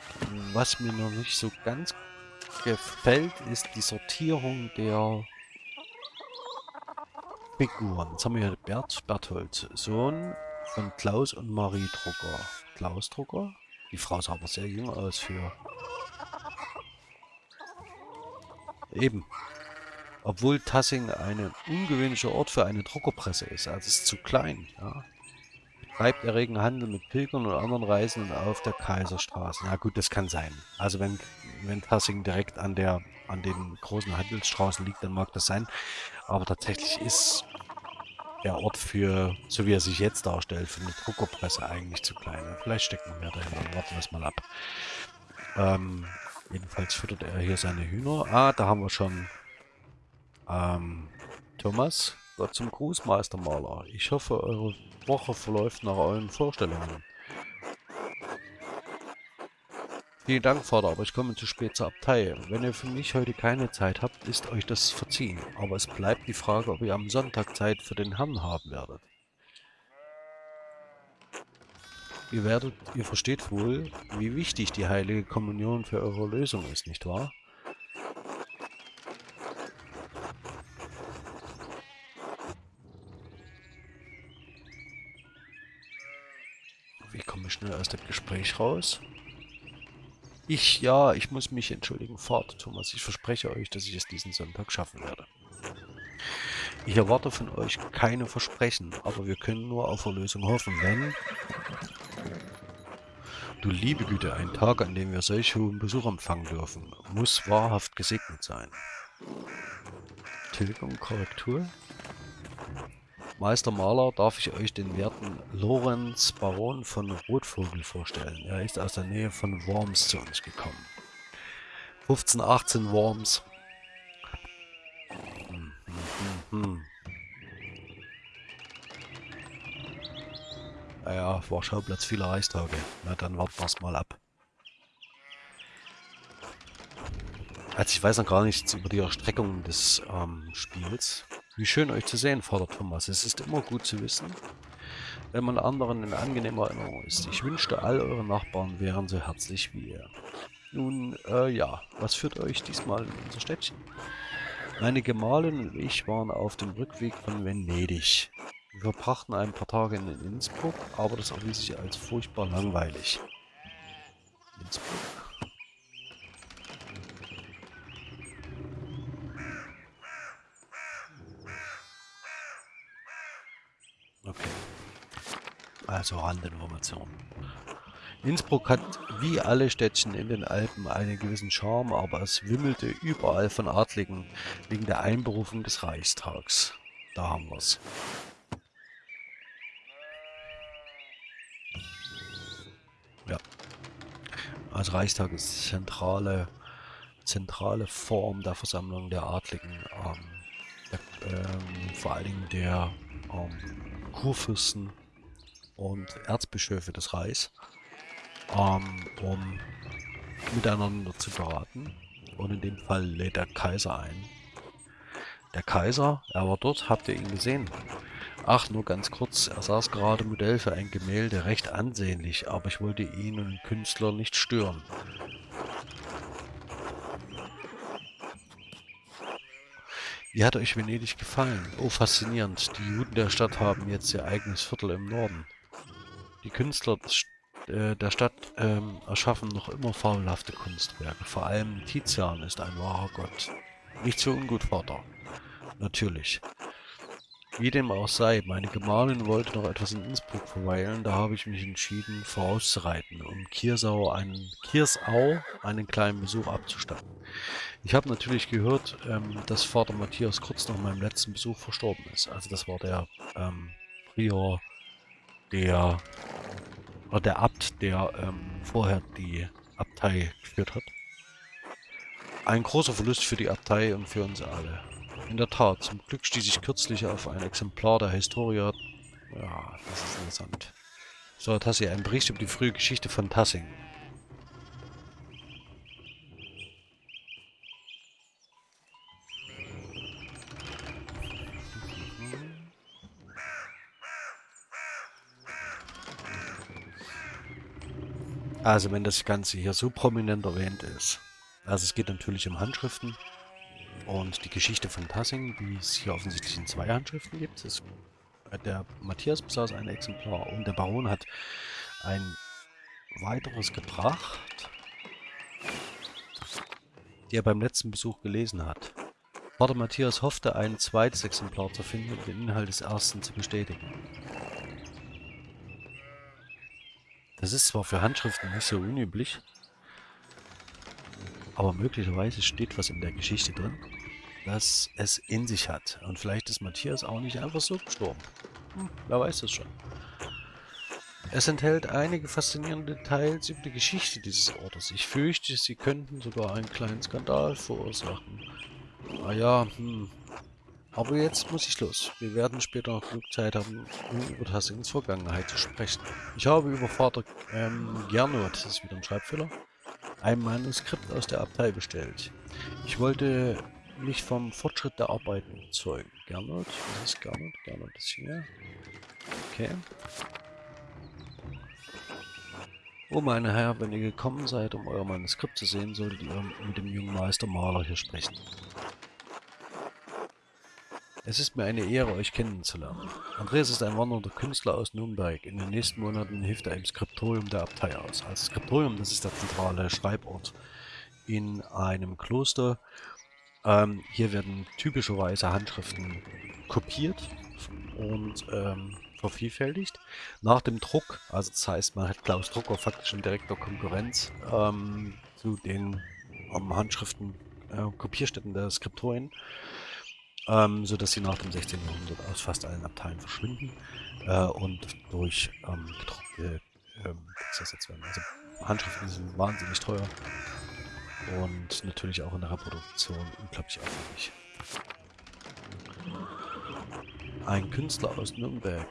was mir noch nicht so ganz gefällt, ist die Sortierung der Figuren. Jetzt haben wir hier Bert Berthold, Sohn von Klaus und Marie Drucker. Klaus Drucker? Die Frau sah aber sehr jung aus für... Eben. Obwohl Tassing ein ungewöhnlicher Ort für eine Druckerpresse ist. Also es ist zu klein. Ja treibt erregen Handel mit Pilgern und anderen Reisenden auf der Kaiserstraße. Na gut, das kann sein. Also wenn, wenn Tassing direkt an der an den großen Handelsstraßen liegt, dann mag das sein. Aber tatsächlich ist der Ort für, so wie er sich jetzt darstellt, für eine Druckerpresse eigentlich zu klein. Vielleicht stecken wir dahin. Warten wir es mal ab. Ähm, jedenfalls füttert er hier seine Hühner. Ah, da haben wir schon ähm, Thomas. Gott zum Gruß, Meistermaler. Ich hoffe, eure Woche verläuft nach euren Vorstellungen. Vielen Dank, Vater, aber ich komme zu spät zur Abtei. Wenn ihr für mich heute keine Zeit habt, ist euch das verziehen. Aber es bleibt die Frage, ob ihr am Sonntag Zeit für den Herrn haben werdet. Ihr werdet, ihr versteht wohl, wie wichtig die heilige Kommunion für eure Lösung ist, nicht wahr? schnell aus dem Gespräch raus. Ich, ja, ich muss mich entschuldigen. Fahrt, Thomas. Ich verspreche euch, dass ich es diesen Sonntag schaffen werde. Ich erwarte von euch keine Versprechen, aber wir können nur auf Erlösung hoffen, wenn... Du liebe Güte, ein Tag, an dem wir solch hohen Besuch empfangen dürfen, muss wahrhaft gesegnet sein. Tilgung, Korrektur? Meister Maler darf ich euch den werten Lorenz Baron von Rotvogel vorstellen. Er ist aus der Nähe von Worms zu uns gekommen. 15, 18 Worms. Hm, hm, hm, hm. Naja, war Schauplatz vieler Reichstage. Na, dann warten wir es mal ab. Also ich weiß noch gar nichts über die Erstreckung des ähm, Spiels. Wie schön euch zu sehen, Vater Thomas. Es ist immer gut zu wissen, wenn man anderen in angenehmer Erinnerung ist. Ich wünschte, all eure Nachbarn wären so herzlich wie ihr. Nun, äh, ja, was führt euch diesmal in unser Städtchen? Meine Gemahlin und ich waren auf dem Rückweg von Venedig. Wir verbrachten ein paar Tage in Innsbruck, aber das erwies sich als furchtbar langweilig. Innsbruck? Also Randinformation. Innsbruck hat wie alle Städtchen in den Alpen einen gewissen Charme, aber es wimmelte überall von Adligen wegen der Einberufung des Reichstags. Da haben wir's. Ja. Also Reichstag ist zentrale, zentrale Form der Versammlung der Adligen. Ähm, der, ähm, vor allen Dingen der ähm, Kurfürsten und Erzbischöfe des Reichs, ähm, um miteinander zu beraten. Und in dem Fall lädt der Kaiser ein. Der Kaiser, er war dort, habt ihr ihn gesehen? Ach, nur ganz kurz, er saß gerade Modell für ein Gemälde, recht ansehnlich, aber ich wollte ihn und den Künstler nicht stören. Wie hat euch Venedig gefallen? Oh, faszinierend. Die Juden der Stadt haben jetzt ihr eigenes Viertel im Norden. Die Künstler äh, der Stadt ähm, erschaffen noch immer fabelhafte Kunstwerke. Vor allem Tizian ist ein wahrer Gott. Nicht so ungut, Vater. Natürlich. Wie dem auch sei, meine Gemahlin wollte noch etwas in Innsbruck verweilen, da habe ich mich entschieden, vorauszureiten, um Kiersau einen, Kiersau einen kleinen Besuch abzustatten. Ich habe natürlich gehört, ähm, dass Vater Matthias kurz nach meinem letzten Besuch verstorben ist. Also das war der ähm, Prior, der, oder der Abt, der ähm, vorher die Abtei geführt hat. Ein großer Verlust für die Abtei und für uns alle. In der Tat, zum Glück stieß ich kürzlich auf ein Exemplar der Historia. Ja, das ist interessant. So, Tassi, ein Bericht über die frühe Geschichte von Tassing. Also wenn das Ganze hier so prominent erwähnt ist. Also es geht natürlich um Handschriften. Und die Geschichte von Tassing, die es hier offensichtlich in zwei Handschriften gibt. Ist, äh, der Matthias besaß ein Exemplar und der Baron hat ein weiteres gebracht, die er beim letzten Besuch gelesen hat. Vater Matthias hoffte, ein zweites Exemplar zu finden und den Inhalt des ersten zu bestätigen. Das ist zwar für Handschriften nicht so unüblich, aber möglicherweise steht was in der Geschichte drin, das es in sich hat. Und vielleicht ist Matthias auch nicht einfach so gestorben. Hm, wer weiß das schon. Es enthält einige faszinierende Details über die Geschichte dieses Ortes. Ich fürchte, sie könnten sogar einen kleinen Skandal verursachen. Ah ja, hm. Aber jetzt muss ich los. Wir werden später noch genug Zeit haben, um über Tassings Vergangenheit zu sprechen. Ich habe über Vater ähm, Gernot, das ist wieder ein Schreibfehler, ein Manuskript aus der Abtei bestellt. Ich wollte mich vom Fortschritt der Arbeiten überzeugen. Gernot, was ist Gernot? Gernot ist hier. Okay. Oh meine Herren, wenn ihr gekommen seid, um euer Manuskript zu sehen, solltet ihr mit dem jungen Meister Maler hier sprechen. Es ist mir eine Ehre, euch kennenzulernen. Andreas ist ein wandernder Künstler aus Nürnberg. In den nächsten Monaten hilft er im Skriptorium der Abtei aus. Also Skriptorium, das ist der zentrale Schreibort in einem Kloster. Ähm, hier werden typischerweise Handschriften kopiert und ähm, vervielfältigt. Nach dem Druck, also das heißt, man hat Klaus Drucker faktisch in direkter Konkurrenz ähm, zu den ähm, Handschriften, äh, Kopierstätten der Skriptorien ähm, sodass sie nach dem 16. Jahrhundert aus fast allen Abteilen verschwinden äh, und durch ähm, gedruckte ersetzt werden. Also Handschriften sind wahnsinnig teuer und natürlich auch in der Reproduktion unglaublich aufwendig. Ein Künstler aus Nürnberg,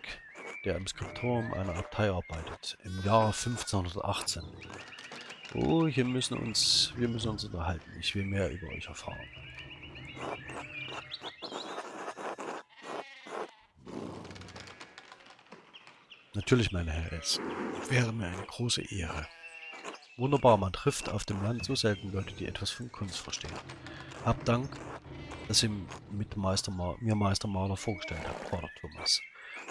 der im Skriptorium einer Abtei arbeitet, im Jahr 1518. Oh, hier müssen uns, wir müssen uns unterhalten. Ich will mehr über euch erfahren. Natürlich, meine Herren, es wäre mir eine große Ehre. Wunderbar, man trifft auf dem Land so selten Leute, die etwas von Kunst verstehen. Hab Dank, dass ihr mit Meister mir Meistermaler vorgestellt habt, Vater Thomas.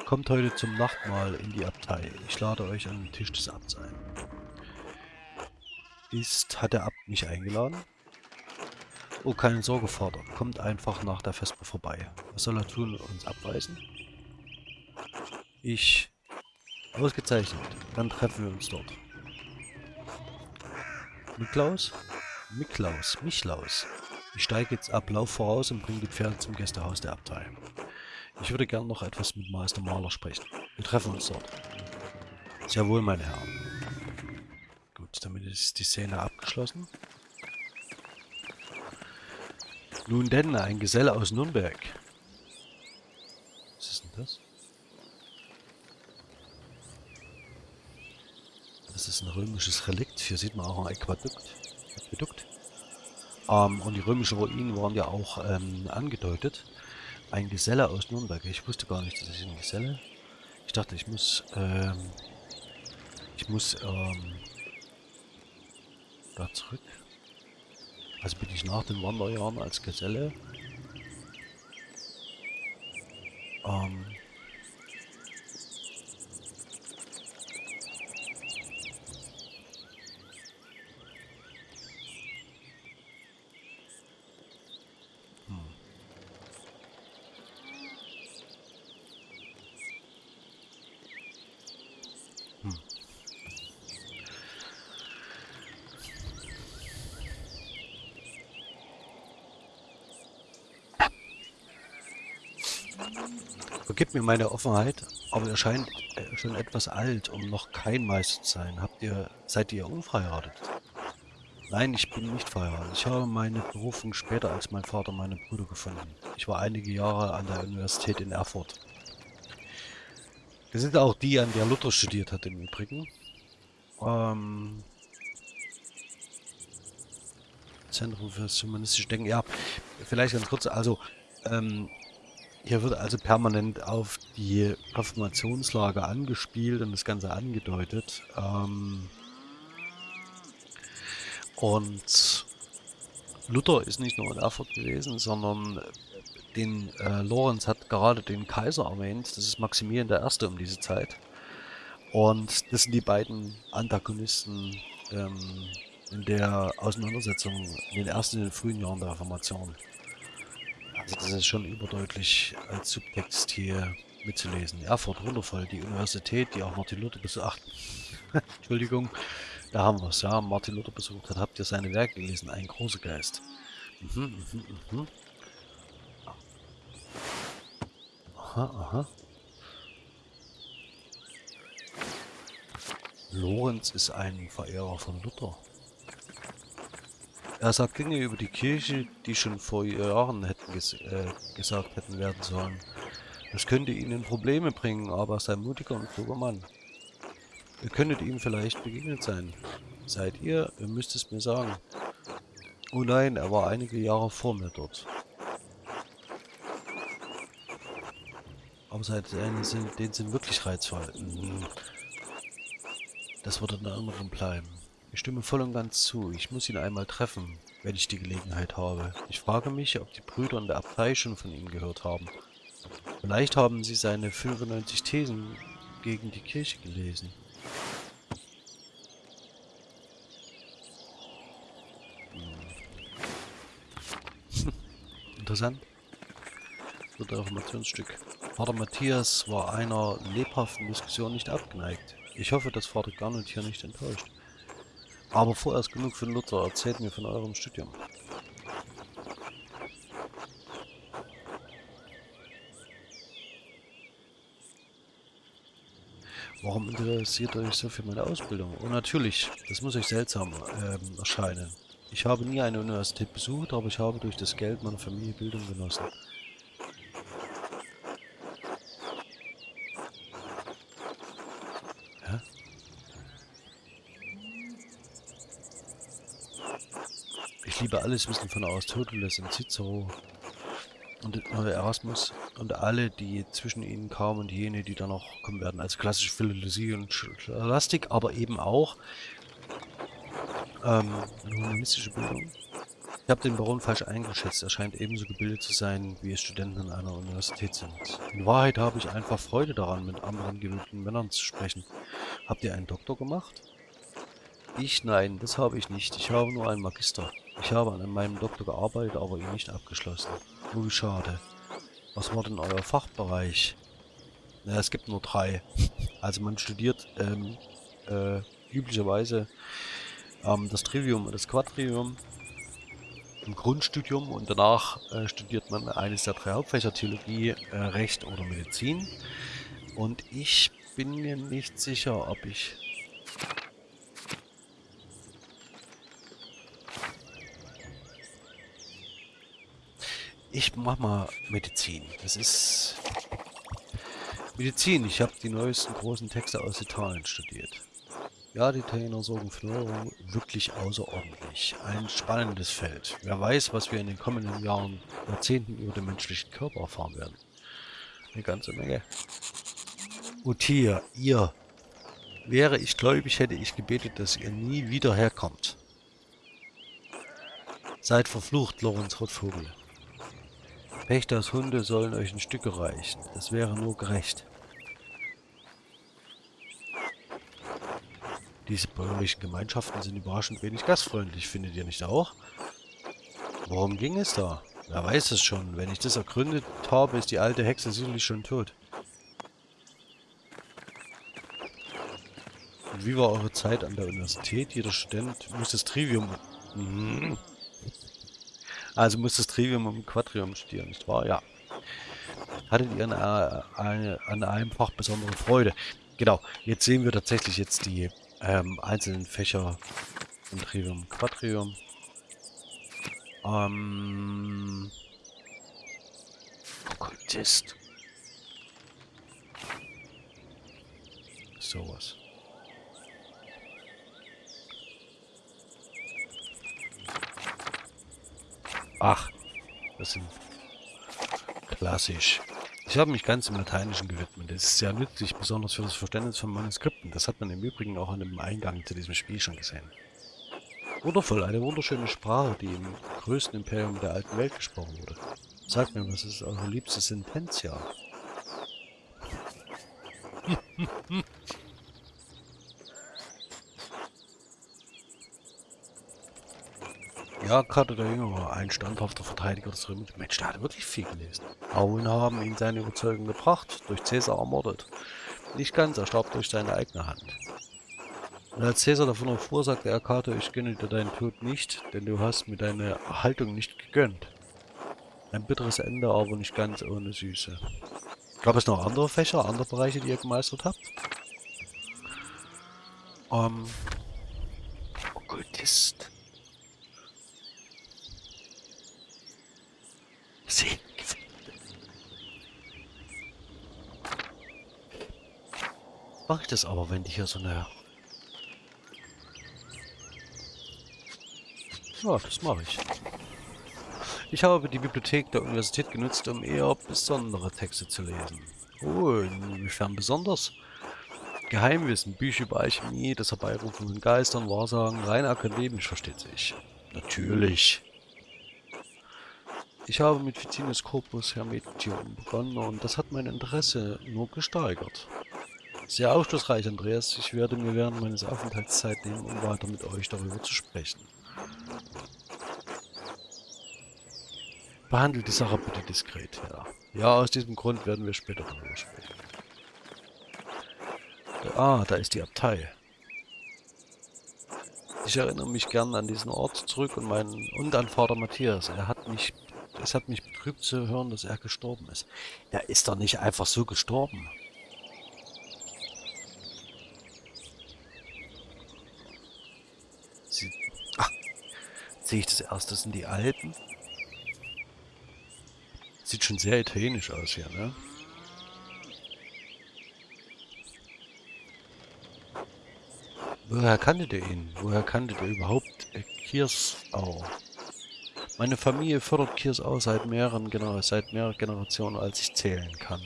Kommt heute zum Nachtmahl in die Abtei. Ich lade euch an den Tisch des Abts ein. Ist, hat der Abt mich eingeladen? Oh, keine Sorge, Vater. Kommt einfach nach der Vesper vorbei. Was soll er tun? Uns abweisen? Ich Ausgezeichnet. Dann treffen wir uns dort. Miklaus? Miklaus, Michlaus. Ich steige jetzt ab, lauf voraus und bringe die Pferde zum Gästehaus der Abtei. Ich würde gern noch etwas mit Meister Maler sprechen. Wir treffen uns dort. Sehr wohl, meine Herren. Gut, damit ist die Szene abgeschlossen. Nun denn, ein Geselle aus Nürnberg. Was ist denn das? Das ist ein römisches Relikt. Hier sieht man auch ein Aquadukt. Aquadukt. Ähm, und die römischen Ruinen waren ja auch ähm, angedeutet. Ein Geselle aus Nürnberg. Ich wusste gar nicht, dass ich ein Geselle. Ich dachte, ich muss, ähm, ich muss, ähm, da zurück. Also bin ich nach den Wanderjahren als Geselle. Ähm, Vergib mir meine Offenheit, aber ihr scheint schon etwas alt, um noch kein Meister zu sein. Habt ihr, seid ihr unverheiratet? Nein, ich bin nicht verheiratet. Ich habe meine Berufung später als mein Vater meine Brüder gefunden. Ich war einige Jahre an der Universität in Erfurt. Wir sind auch die, an der Luther studiert hat im Übrigen. Ähm, Zentrum für das humanistische Denken. Ja, vielleicht ganz kurz. Also, ähm, hier wird also permanent auf die Reformationslage angespielt und das Ganze angedeutet. Ähm, und Luther ist nicht nur in Erfurt gewesen, sondern den äh, Lorenz hat gerade den Kaiser erwähnt. Das ist Maximilian I. um diese Zeit. Und das sind die beiden Antagonisten ähm, in der Auseinandersetzung in den ersten, in den frühen Jahren der Reformation. Also das ist schon überdeutlich als Subtext hier mitzulesen. Erfurt, wundervoll, die Universität, die auch Martin Luther besucht. Entschuldigung, da haben wir es, ja. Martin Luther besucht hat. Habt ihr seine Werke gelesen? Ein großer Geist. Mhm, mhm, mhm. Aha, aha. Lorenz ist ein Verehrer von Luther. Er sagt Dinge über die Kirche, die schon vor Jahren hätten ges äh, gesagt hätten werden sollen. Das könnte ihnen Probleme bringen, aber er sei mutiger und kluger Mann. Ihr könntet ihm vielleicht begegnet sein. Seid ihr? Ihr müsst es mir sagen. Oh nein, er war einige Jahre vor mir dort. Aber seid seine sind, den sind wirklich reizvoll. Mhm. Das wird in Erinnerung bleiben. Ich stimme voll und ganz zu. Ich muss ihn einmal treffen, wenn ich die Gelegenheit habe. Ich frage mich, ob die Brüder in der Abtei schon von ihm gehört haben. Vielleicht haben sie seine 95 Thesen gegen die Kirche gelesen. Interessant. So ein Reformationsstück. Vater Matthias war einer lebhaften Diskussion nicht abgeneigt. Ich hoffe, dass Vater Garnet hier nicht enttäuscht. Aber vorerst genug von Luther. Erzählt mir von eurem Studium. Warum interessiert euch so für meine Ausbildung? Und natürlich, das muss euch seltsam ähm, erscheinen. Ich habe nie eine Universität besucht, aber ich habe durch das Geld meiner Familie Bildung genossen. Alles Wissen von Aristoteles und Cicero und Erasmus und alle, die zwischen ihnen kamen und jene, die da noch kommen werden. Also klassische Philologie und Scholastik, aber eben auch ähm, eine humanistische Bildung. Ich habe den Baron falsch eingeschätzt. Er scheint ebenso gebildet zu sein, wie es Studenten an einer Universität sind. In Wahrheit habe ich einfach Freude daran, mit anderen gebildeten Männern zu sprechen. Habt ihr einen Doktor gemacht? Ich? Nein, das habe ich nicht. Ich habe nur einen Magister. Ich habe an meinem Doktor gearbeitet, aber ihn nicht abgeschlossen. Wie schade. Was war denn euer Fachbereich? Na, es gibt nur drei. Also man studiert ähm, äh, üblicherweise ähm, das Trivium und das Quadrivium im Grundstudium und danach äh, studiert man eines der drei Hauptfächer Theologie, äh, Recht oder Medizin. Und ich bin mir nicht sicher, ob ich Ich mach mal Medizin. Das ist Medizin. Ich habe die neuesten großen Texte aus Italien studiert. Ja, die Italiener sorgen für Neuerungen wirklich außerordentlich. Ein spannendes Feld. Wer weiß, was wir in den kommenden Jahren, Jahrzehnten über den menschlichen Körper erfahren werden. Eine ganze Menge. Und ihr. Wäre ich gläubig, hätte ich gebetet, dass ihr nie wieder herkommt. Seid verflucht, Lorenz Rotvogel. Pächters Hunde sollen euch ein Stück reichen. Das wäre nur gerecht. Diese bäuerlichen Gemeinschaften sind überraschend wenig gastfreundlich, findet ihr nicht auch? Worum ging es da? Wer weiß es schon. Wenn ich das ergründet habe, ist die alte Hexe sicherlich schon tot. Und wie war eure Zeit an der Universität? Jeder Student muss das Trivium... Mhm. Also muss das Trivium und Quadrium studieren, nicht wahr? Ja. hattet ihr an, eine, an einem Fach besondere Freude. Genau, jetzt sehen wir tatsächlich jetzt die ähm, einzelnen Fächer im Trivium Quadrium. Ähm, Okkultist. Sowas. Ach, das sind klassisch. Ich habe mich ganz im Lateinischen gewidmet. Das ist sehr nützlich, besonders für das Verständnis von Manuskripten. Das hat man im Übrigen auch an dem Eingang zu diesem Spiel schon gesehen. Wundervoll, eine wunderschöne Sprache, die im größten Imperium der alten Welt gesprochen wurde. Sagt mir, was ist eure liebste Sententia? Ja, gerade der Jüngere war ein standhafter Verteidiger des Römischen. Mensch, der hat wirklich viel gelesen. Auen haben ihn seine Überzeugung gebracht, durch Caesar ermordet. Nicht ganz, er starb durch seine eigene Hand. Und als Caesar davon erfuhr, sagte er Cato, ich gönne dir deinen Tod nicht, denn du hast mir deine Haltung nicht gegönnt. Ein bitteres Ende, aber nicht ganz ohne Süße. Gab es noch andere Fächer, andere Bereiche, die ihr gemeistert habt? Ähm... Okkultist. Mache ich das aber, wenn die hier so eine... Ja, das mache ich. Ich habe die Bibliothek der Universität genutzt, um eher besondere Texte zu lesen. Oh, inwiefern besonders? Geheimwissen, Bücher über Alchemie, das Herbeirufen von Geistern, Wahrsagen, rein akademisch versteht sich. Natürlich. Ich habe mit Ficinus Corpus Hermetium begonnen und das hat mein Interesse nur gesteigert. Sehr aufschlussreich, Andreas. Ich werde mir während meines Aufenthalts Zeit nehmen, um weiter mit euch darüber zu sprechen. Behandelt die Sache bitte diskret, ja. Ja, aus diesem Grund werden wir später darüber sprechen. Ah, da ist die Abtei. Ich erinnere mich gern an diesen Ort zurück und meinen und an Vater Matthias. Er hat mich es hat mich betrübt zu hören, dass er gestorben ist. Er ist doch nicht einfach so gestorben. Sie, ach, sehe ich das erst, das sind die Alpen. Sieht schon sehr italienisch aus hier, ne? Woher kanntet ihr ihn? Woher kanntet ihr überhaupt Kirsau? Meine Familie fördert Kirsau seit mehreren, seit mehreren Generationen, als ich zählen kann.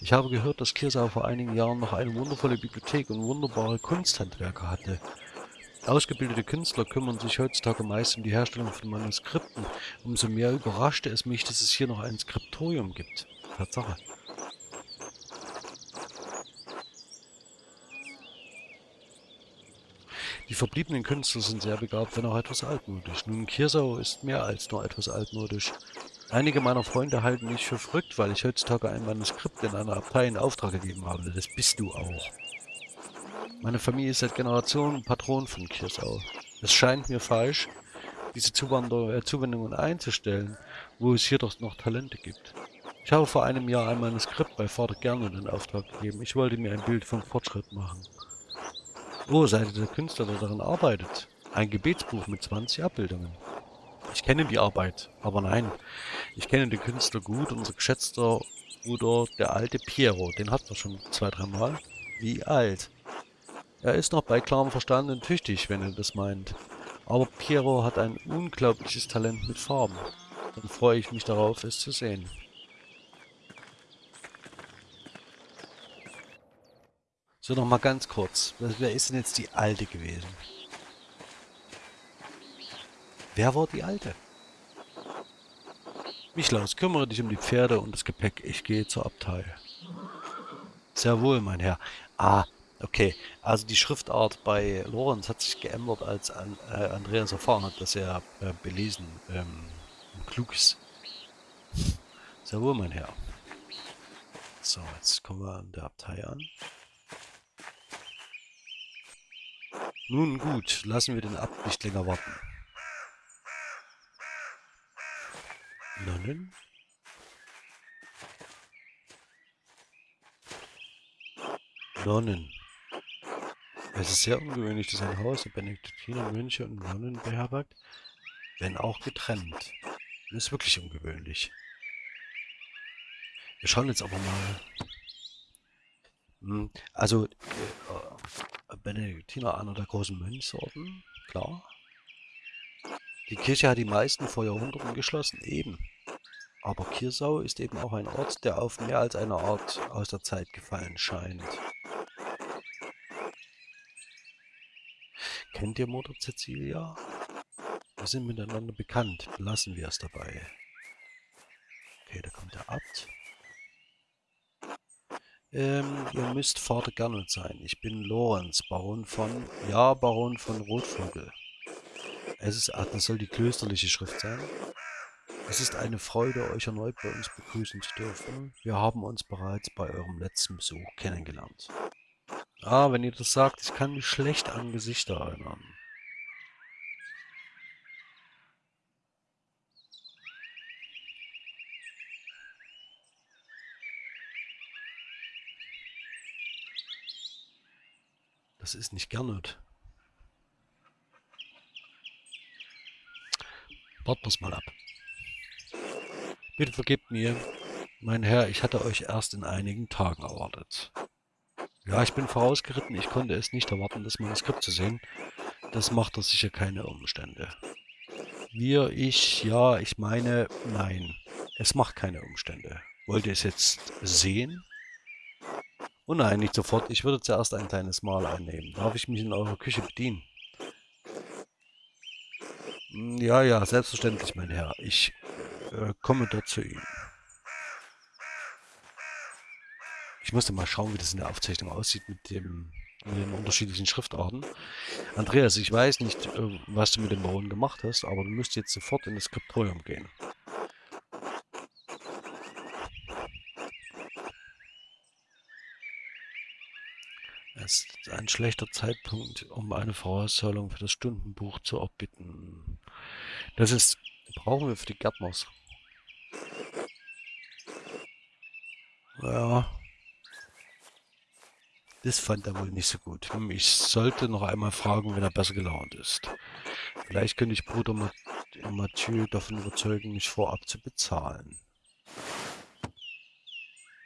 Ich habe gehört, dass Kirsau vor einigen Jahren noch eine wundervolle Bibliothek und wunderbare Kunsthandwerker hatte. Ausgebildete Künstler kümmern sich heutzutage meist um die Herstellung von Manuskripten. Umso mehr überraschte es mich, dass es hier noch ein Skriptorium gibt. Tatsache. Die verbliebenen Künstler sind sehr begabt, wenn auch etwas altmodisch. Nun, Kirsau ist mehr als nur etwas altmodisch. Einige meiner Freunde halten mich für verrückt, weil ich heutzutage ein Manuskript in einer Abtei in Auftrag gegeben habe. Das bist du auch. Meine Familie ist seit Generationen Patron von Kirsau. Es scheint mir falsch, diese äh, Zuwendungen einzustellen, wo es hier doch noch Talente gibt. Ich habe vor einem Jahr ein Manuskript bei Vater Gernot in Auftrag gegeben. Ich wollte mir ein Bild vom Fortschritt machen. Oh, seid ihr der Künstler, der daran arbeitet? Ein Gebetsbuch mit 20 Abbildungen. Ich kenne die Arbeit, aber nein, ich kenne den Künstler gut, unser geschätzter Bruder, der alte Piero, den hat man schon zwei, dreimal. Wie alt? Er ist noch bei klarem Verstand und tüchtig, wenn er das meint. Aber Piero hat ein unglaubliches Talent mit Farben. Dann freue ich mich darauf, es zu sehen. So, noch mal ganz kurz. Wer ist denn jetzt die Alte gewesen? Wer war die Alte? Michlaus, kümmere dich um die Pferde und das Gepäck. Ich gehe zur Abtei. Sehr wohl, mein Herr. Ah, okay. Also die Schriftart bei Lorenz hat sich geändert, als äh, Andreas erfahren hat, dass er äh, belesen ähm, klug ist. Sehr wohl, mein Herr. So, jetzt kommen wir an der Abtei an. Nun gut, lassen wir den Abt nicht länger warten. Nonnen? Nonnen. Es ist sehr ungewöhnlich, dass ein Haus der Benediktiner Mönche und Nonnen beherbergt, wenn auch getrennt. Das ist wirklich ungewöhnlich. Wir schauen jetzt aber mal. Hm, also, äh, Benediktiner, einer der großen Mönchsorten, klar. Die Kirche hat die meisten vor Jahrhunderten geschlossen, eben. Aber Kirsau ist eben auch ein Ort, der auf mehr als eine Art aus der Zeit gefallen scheint. Kennt ihr Mutter Cecilia? Wir sind miteinander bekannt, belassen wir es dabei. Okay, da kommt der Abt. Ähm, ihr müsst Vater Gernot sein. Ich bin Lorenz, Baron von... Ja, Baron von Rotvogel. Es ist... Ach, das soll die klösterliche Schrift sein. Es ist eine Freude, euch erneut bei uns begrüßen zu dürfen. Wir haben uns bereits bei eurem letzten Besuch kennengelernt. Ah, wenn ihr das sagt, ich kann mich schlecht an Gesichter erinnern. Das ist nicht Gernot. Warten wir mal ab. Bitte vergebt mir, mein Herr, ich hatte euch erst in einigen Tagen erwartet. Ja, ich bin vorausgeritten, ich konnte es nicht erwarten, das Manuskript zu sehen. Das macht doch sicher keine Umstände. Wir, ich, ja, ich meine, nein. Es macht keine Umstände. Wollt ihr es jetzt sehen? Oh nein, nicht sofort. Ich würde zuerst ein kleines Mahl einnehmen. Darf ich mich in eurer Küche bedienen? Hm, ja, ja, selbstverständlich, mein Herr. Ich äh, komme dort zu Ihnen. Ich musste mal schauen, wie das in der Aufzeichnung aussieht mit, dem, mit den unterschiedlichen Schriftarten. Andreas, ich weiß nicht, äh, was du mit dem Bauen gemacht hast, aber du müsst jetzt sofort in das Skriptorium gehen. Es ist ein schlechter Zeitpunkt, um eine Vorauszahlung für das Stundenbuch zu erbitten. Das ist, brauchen wir für die Gärtners. Ja. Das fand er wohl nicht so gut. Ich sollte noch einmal fragen, wenn er besser gelaunt ist. Vielleicht könnte ich Bruder Mathieu davon überzeugen, mich vorab zu bezahlen.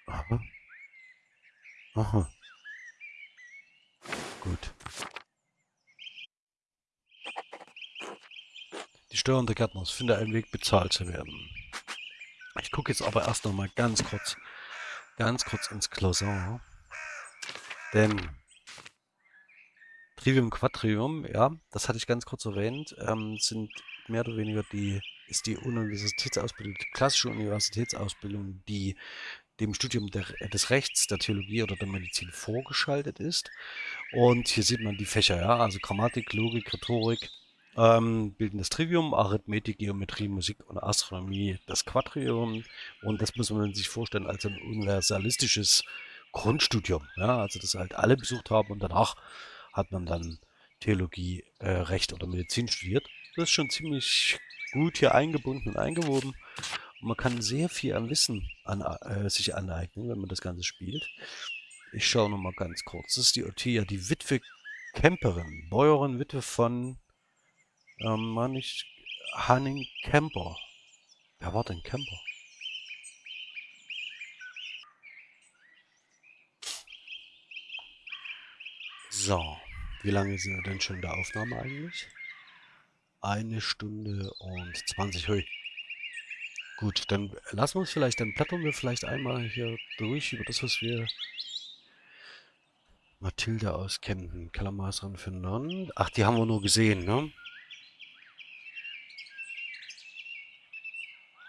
Aha. Aha. Gut. Die Steuern der Gärtners finde einen Weg, bezahlt zu werden. Ich gucke jetzt aber erst noch mal ganz kurz, ganz kurz ins Klausin. Denn Trivium Quadrium, ja, das hatte ich ganz kurz erwähnt, ähm, sind mehr oder weniger die, ist die Universitätsausbildung, die klassische Universitätsausbildung, die dem Studium der, des Rechts, der Theologie oder der Medizin vorgeschaltet ist. Und hier sieht man die Fächer, ja, also Grammatik, Logik, Rhetorik, ähm, bilden das Trivium, Arithmetik, Geometrie, Musik und Astronomie das Quadrium. Und das muss man sich vorstellen als ein universalistisches Grundstudium. Ja, also das halt alle besucht haben und danach hat man dann Theologie, äh, Recht oder Medizin studiert. Das ist schon ziemlich gut hier eingebunden und eingewoben. Man kann sehr viel an Wissen an, äh, sich aneignen, wenn man das Ganze spielt. Ich schaue noch mal ganz kurz. Das ist die Ottia, die Witwe Kemperin, Bäuerin, Witwe von, ähm, ich, Hanning Kemper. Wer war denn Kemper? So, wie lange sind wir denn schon in der Aufnahme eigentlich? Eine Stunde und 20, hui. Gut, dann lassen wir uns vielleicht, dann blättern wir vielleicht einmal hier durch über das, was wir... Mathilde aus Kempten, für Nonnen. Ach, die haben wir nur gesehen, ne?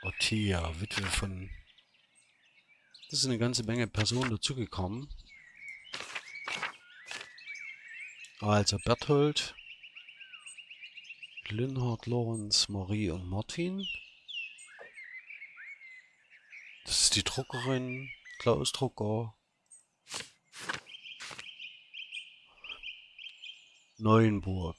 Ottia, Witwe von... Das ist eine ganze Menge Personen dazugekommen. Also Berthold, Linhard, Lorenz, Marie und Martin. Das ist die Druckerin, Klaus Drucker. Neuenburg.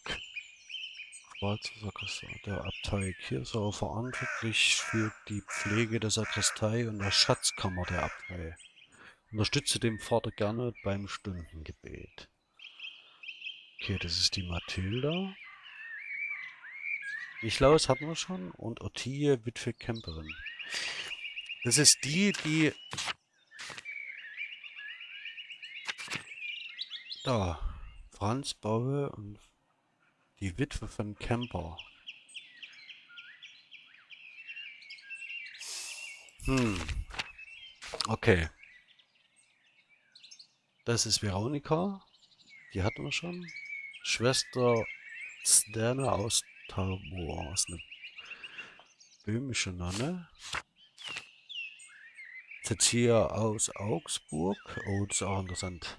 Schwarzer Sakristei, der Abtei Kirsau verantwortlich für die Pflege der Sakristei und der Schatzkammer der Abtei. Unterstütze den Vater gerne beim Stundengebet. Okay, das ist die Mathilda. Nichlaus hatten wir schon. Und Ottilie, Witwe Camperin. Das ist die, die... Da. Franz Baue und die Witwe von Camper. Hm. Okay. Das ist Veronika. Die hatten wir schon. Schwester Sterne aus Tabor. Ist eine böhmische Nonne. Cecilia aus Augsburg. Oh, das ist auch interessant.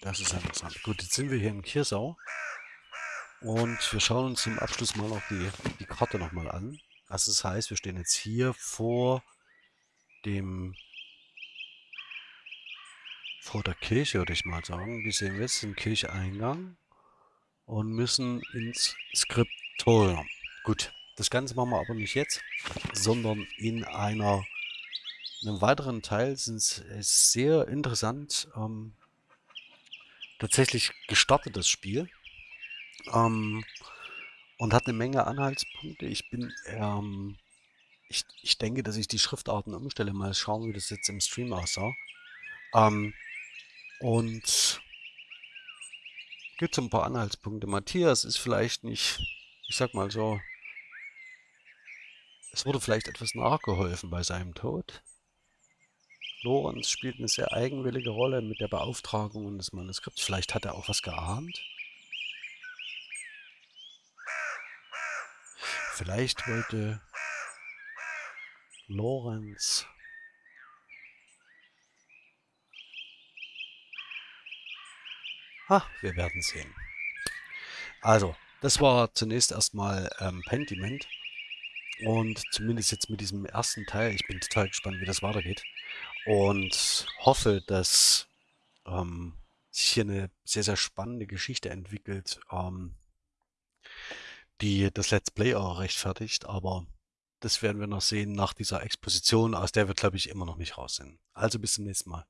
Das ist interessant. Gut, jetzt sind wir hier in Kirsau. Und wir schauen uns zum Abschluss mal noch die, die Karte nochmal an. Also das heißt, wir stehen jetzt hier vor dem vor der Kirche, würde ich mal sagen. Wir sehen jetzt den Kircheingang und müssen ins Skriptorium. Gut, das Ganze machen wir aber nicht jetzt, sondern in einer einem weiteren Teil sind es sehr interessant ähm, tatsächlich gestartetes Spiel ähm, und hat eine Menge Anhaltspunkte. Ich bin, ähm, ich, ich denke, dass ich die Schriftarten umstelle. Mal schauen, wie das jetzt im Stream aussah. Ähm, und gibt es ein paar Anhaltspunkte. Matthias ist vielleicht nicht, ich sag mal so, es wurde vielleicht etwas nachgeholfen bei seinem Tod. Lorenz spielt eine sehr eigenwillige Rolle mit der Beauftragung des Manuskripts. Vielleicht hat er auch was geahnt. Vielleicht wollte Lorenz Ha, wir werden sehen. Also, das war zunächst erstmal ähm, Pentiment. Und zumindest jetzt mit diesem ersten Teil, ich bin total gespannt, wie das weitergeht. Und hoffe, dass ähm, sich hier eine sehr, sehr spannende Geschichte entwickelt. Ähm, die das Let's Play auch rechtfertigt, aber das werden wir noch sehen nach dieser Exposition, aus der wir, glaube ich, immer noch nicht raus sind. Also bis zum nächsten Mal.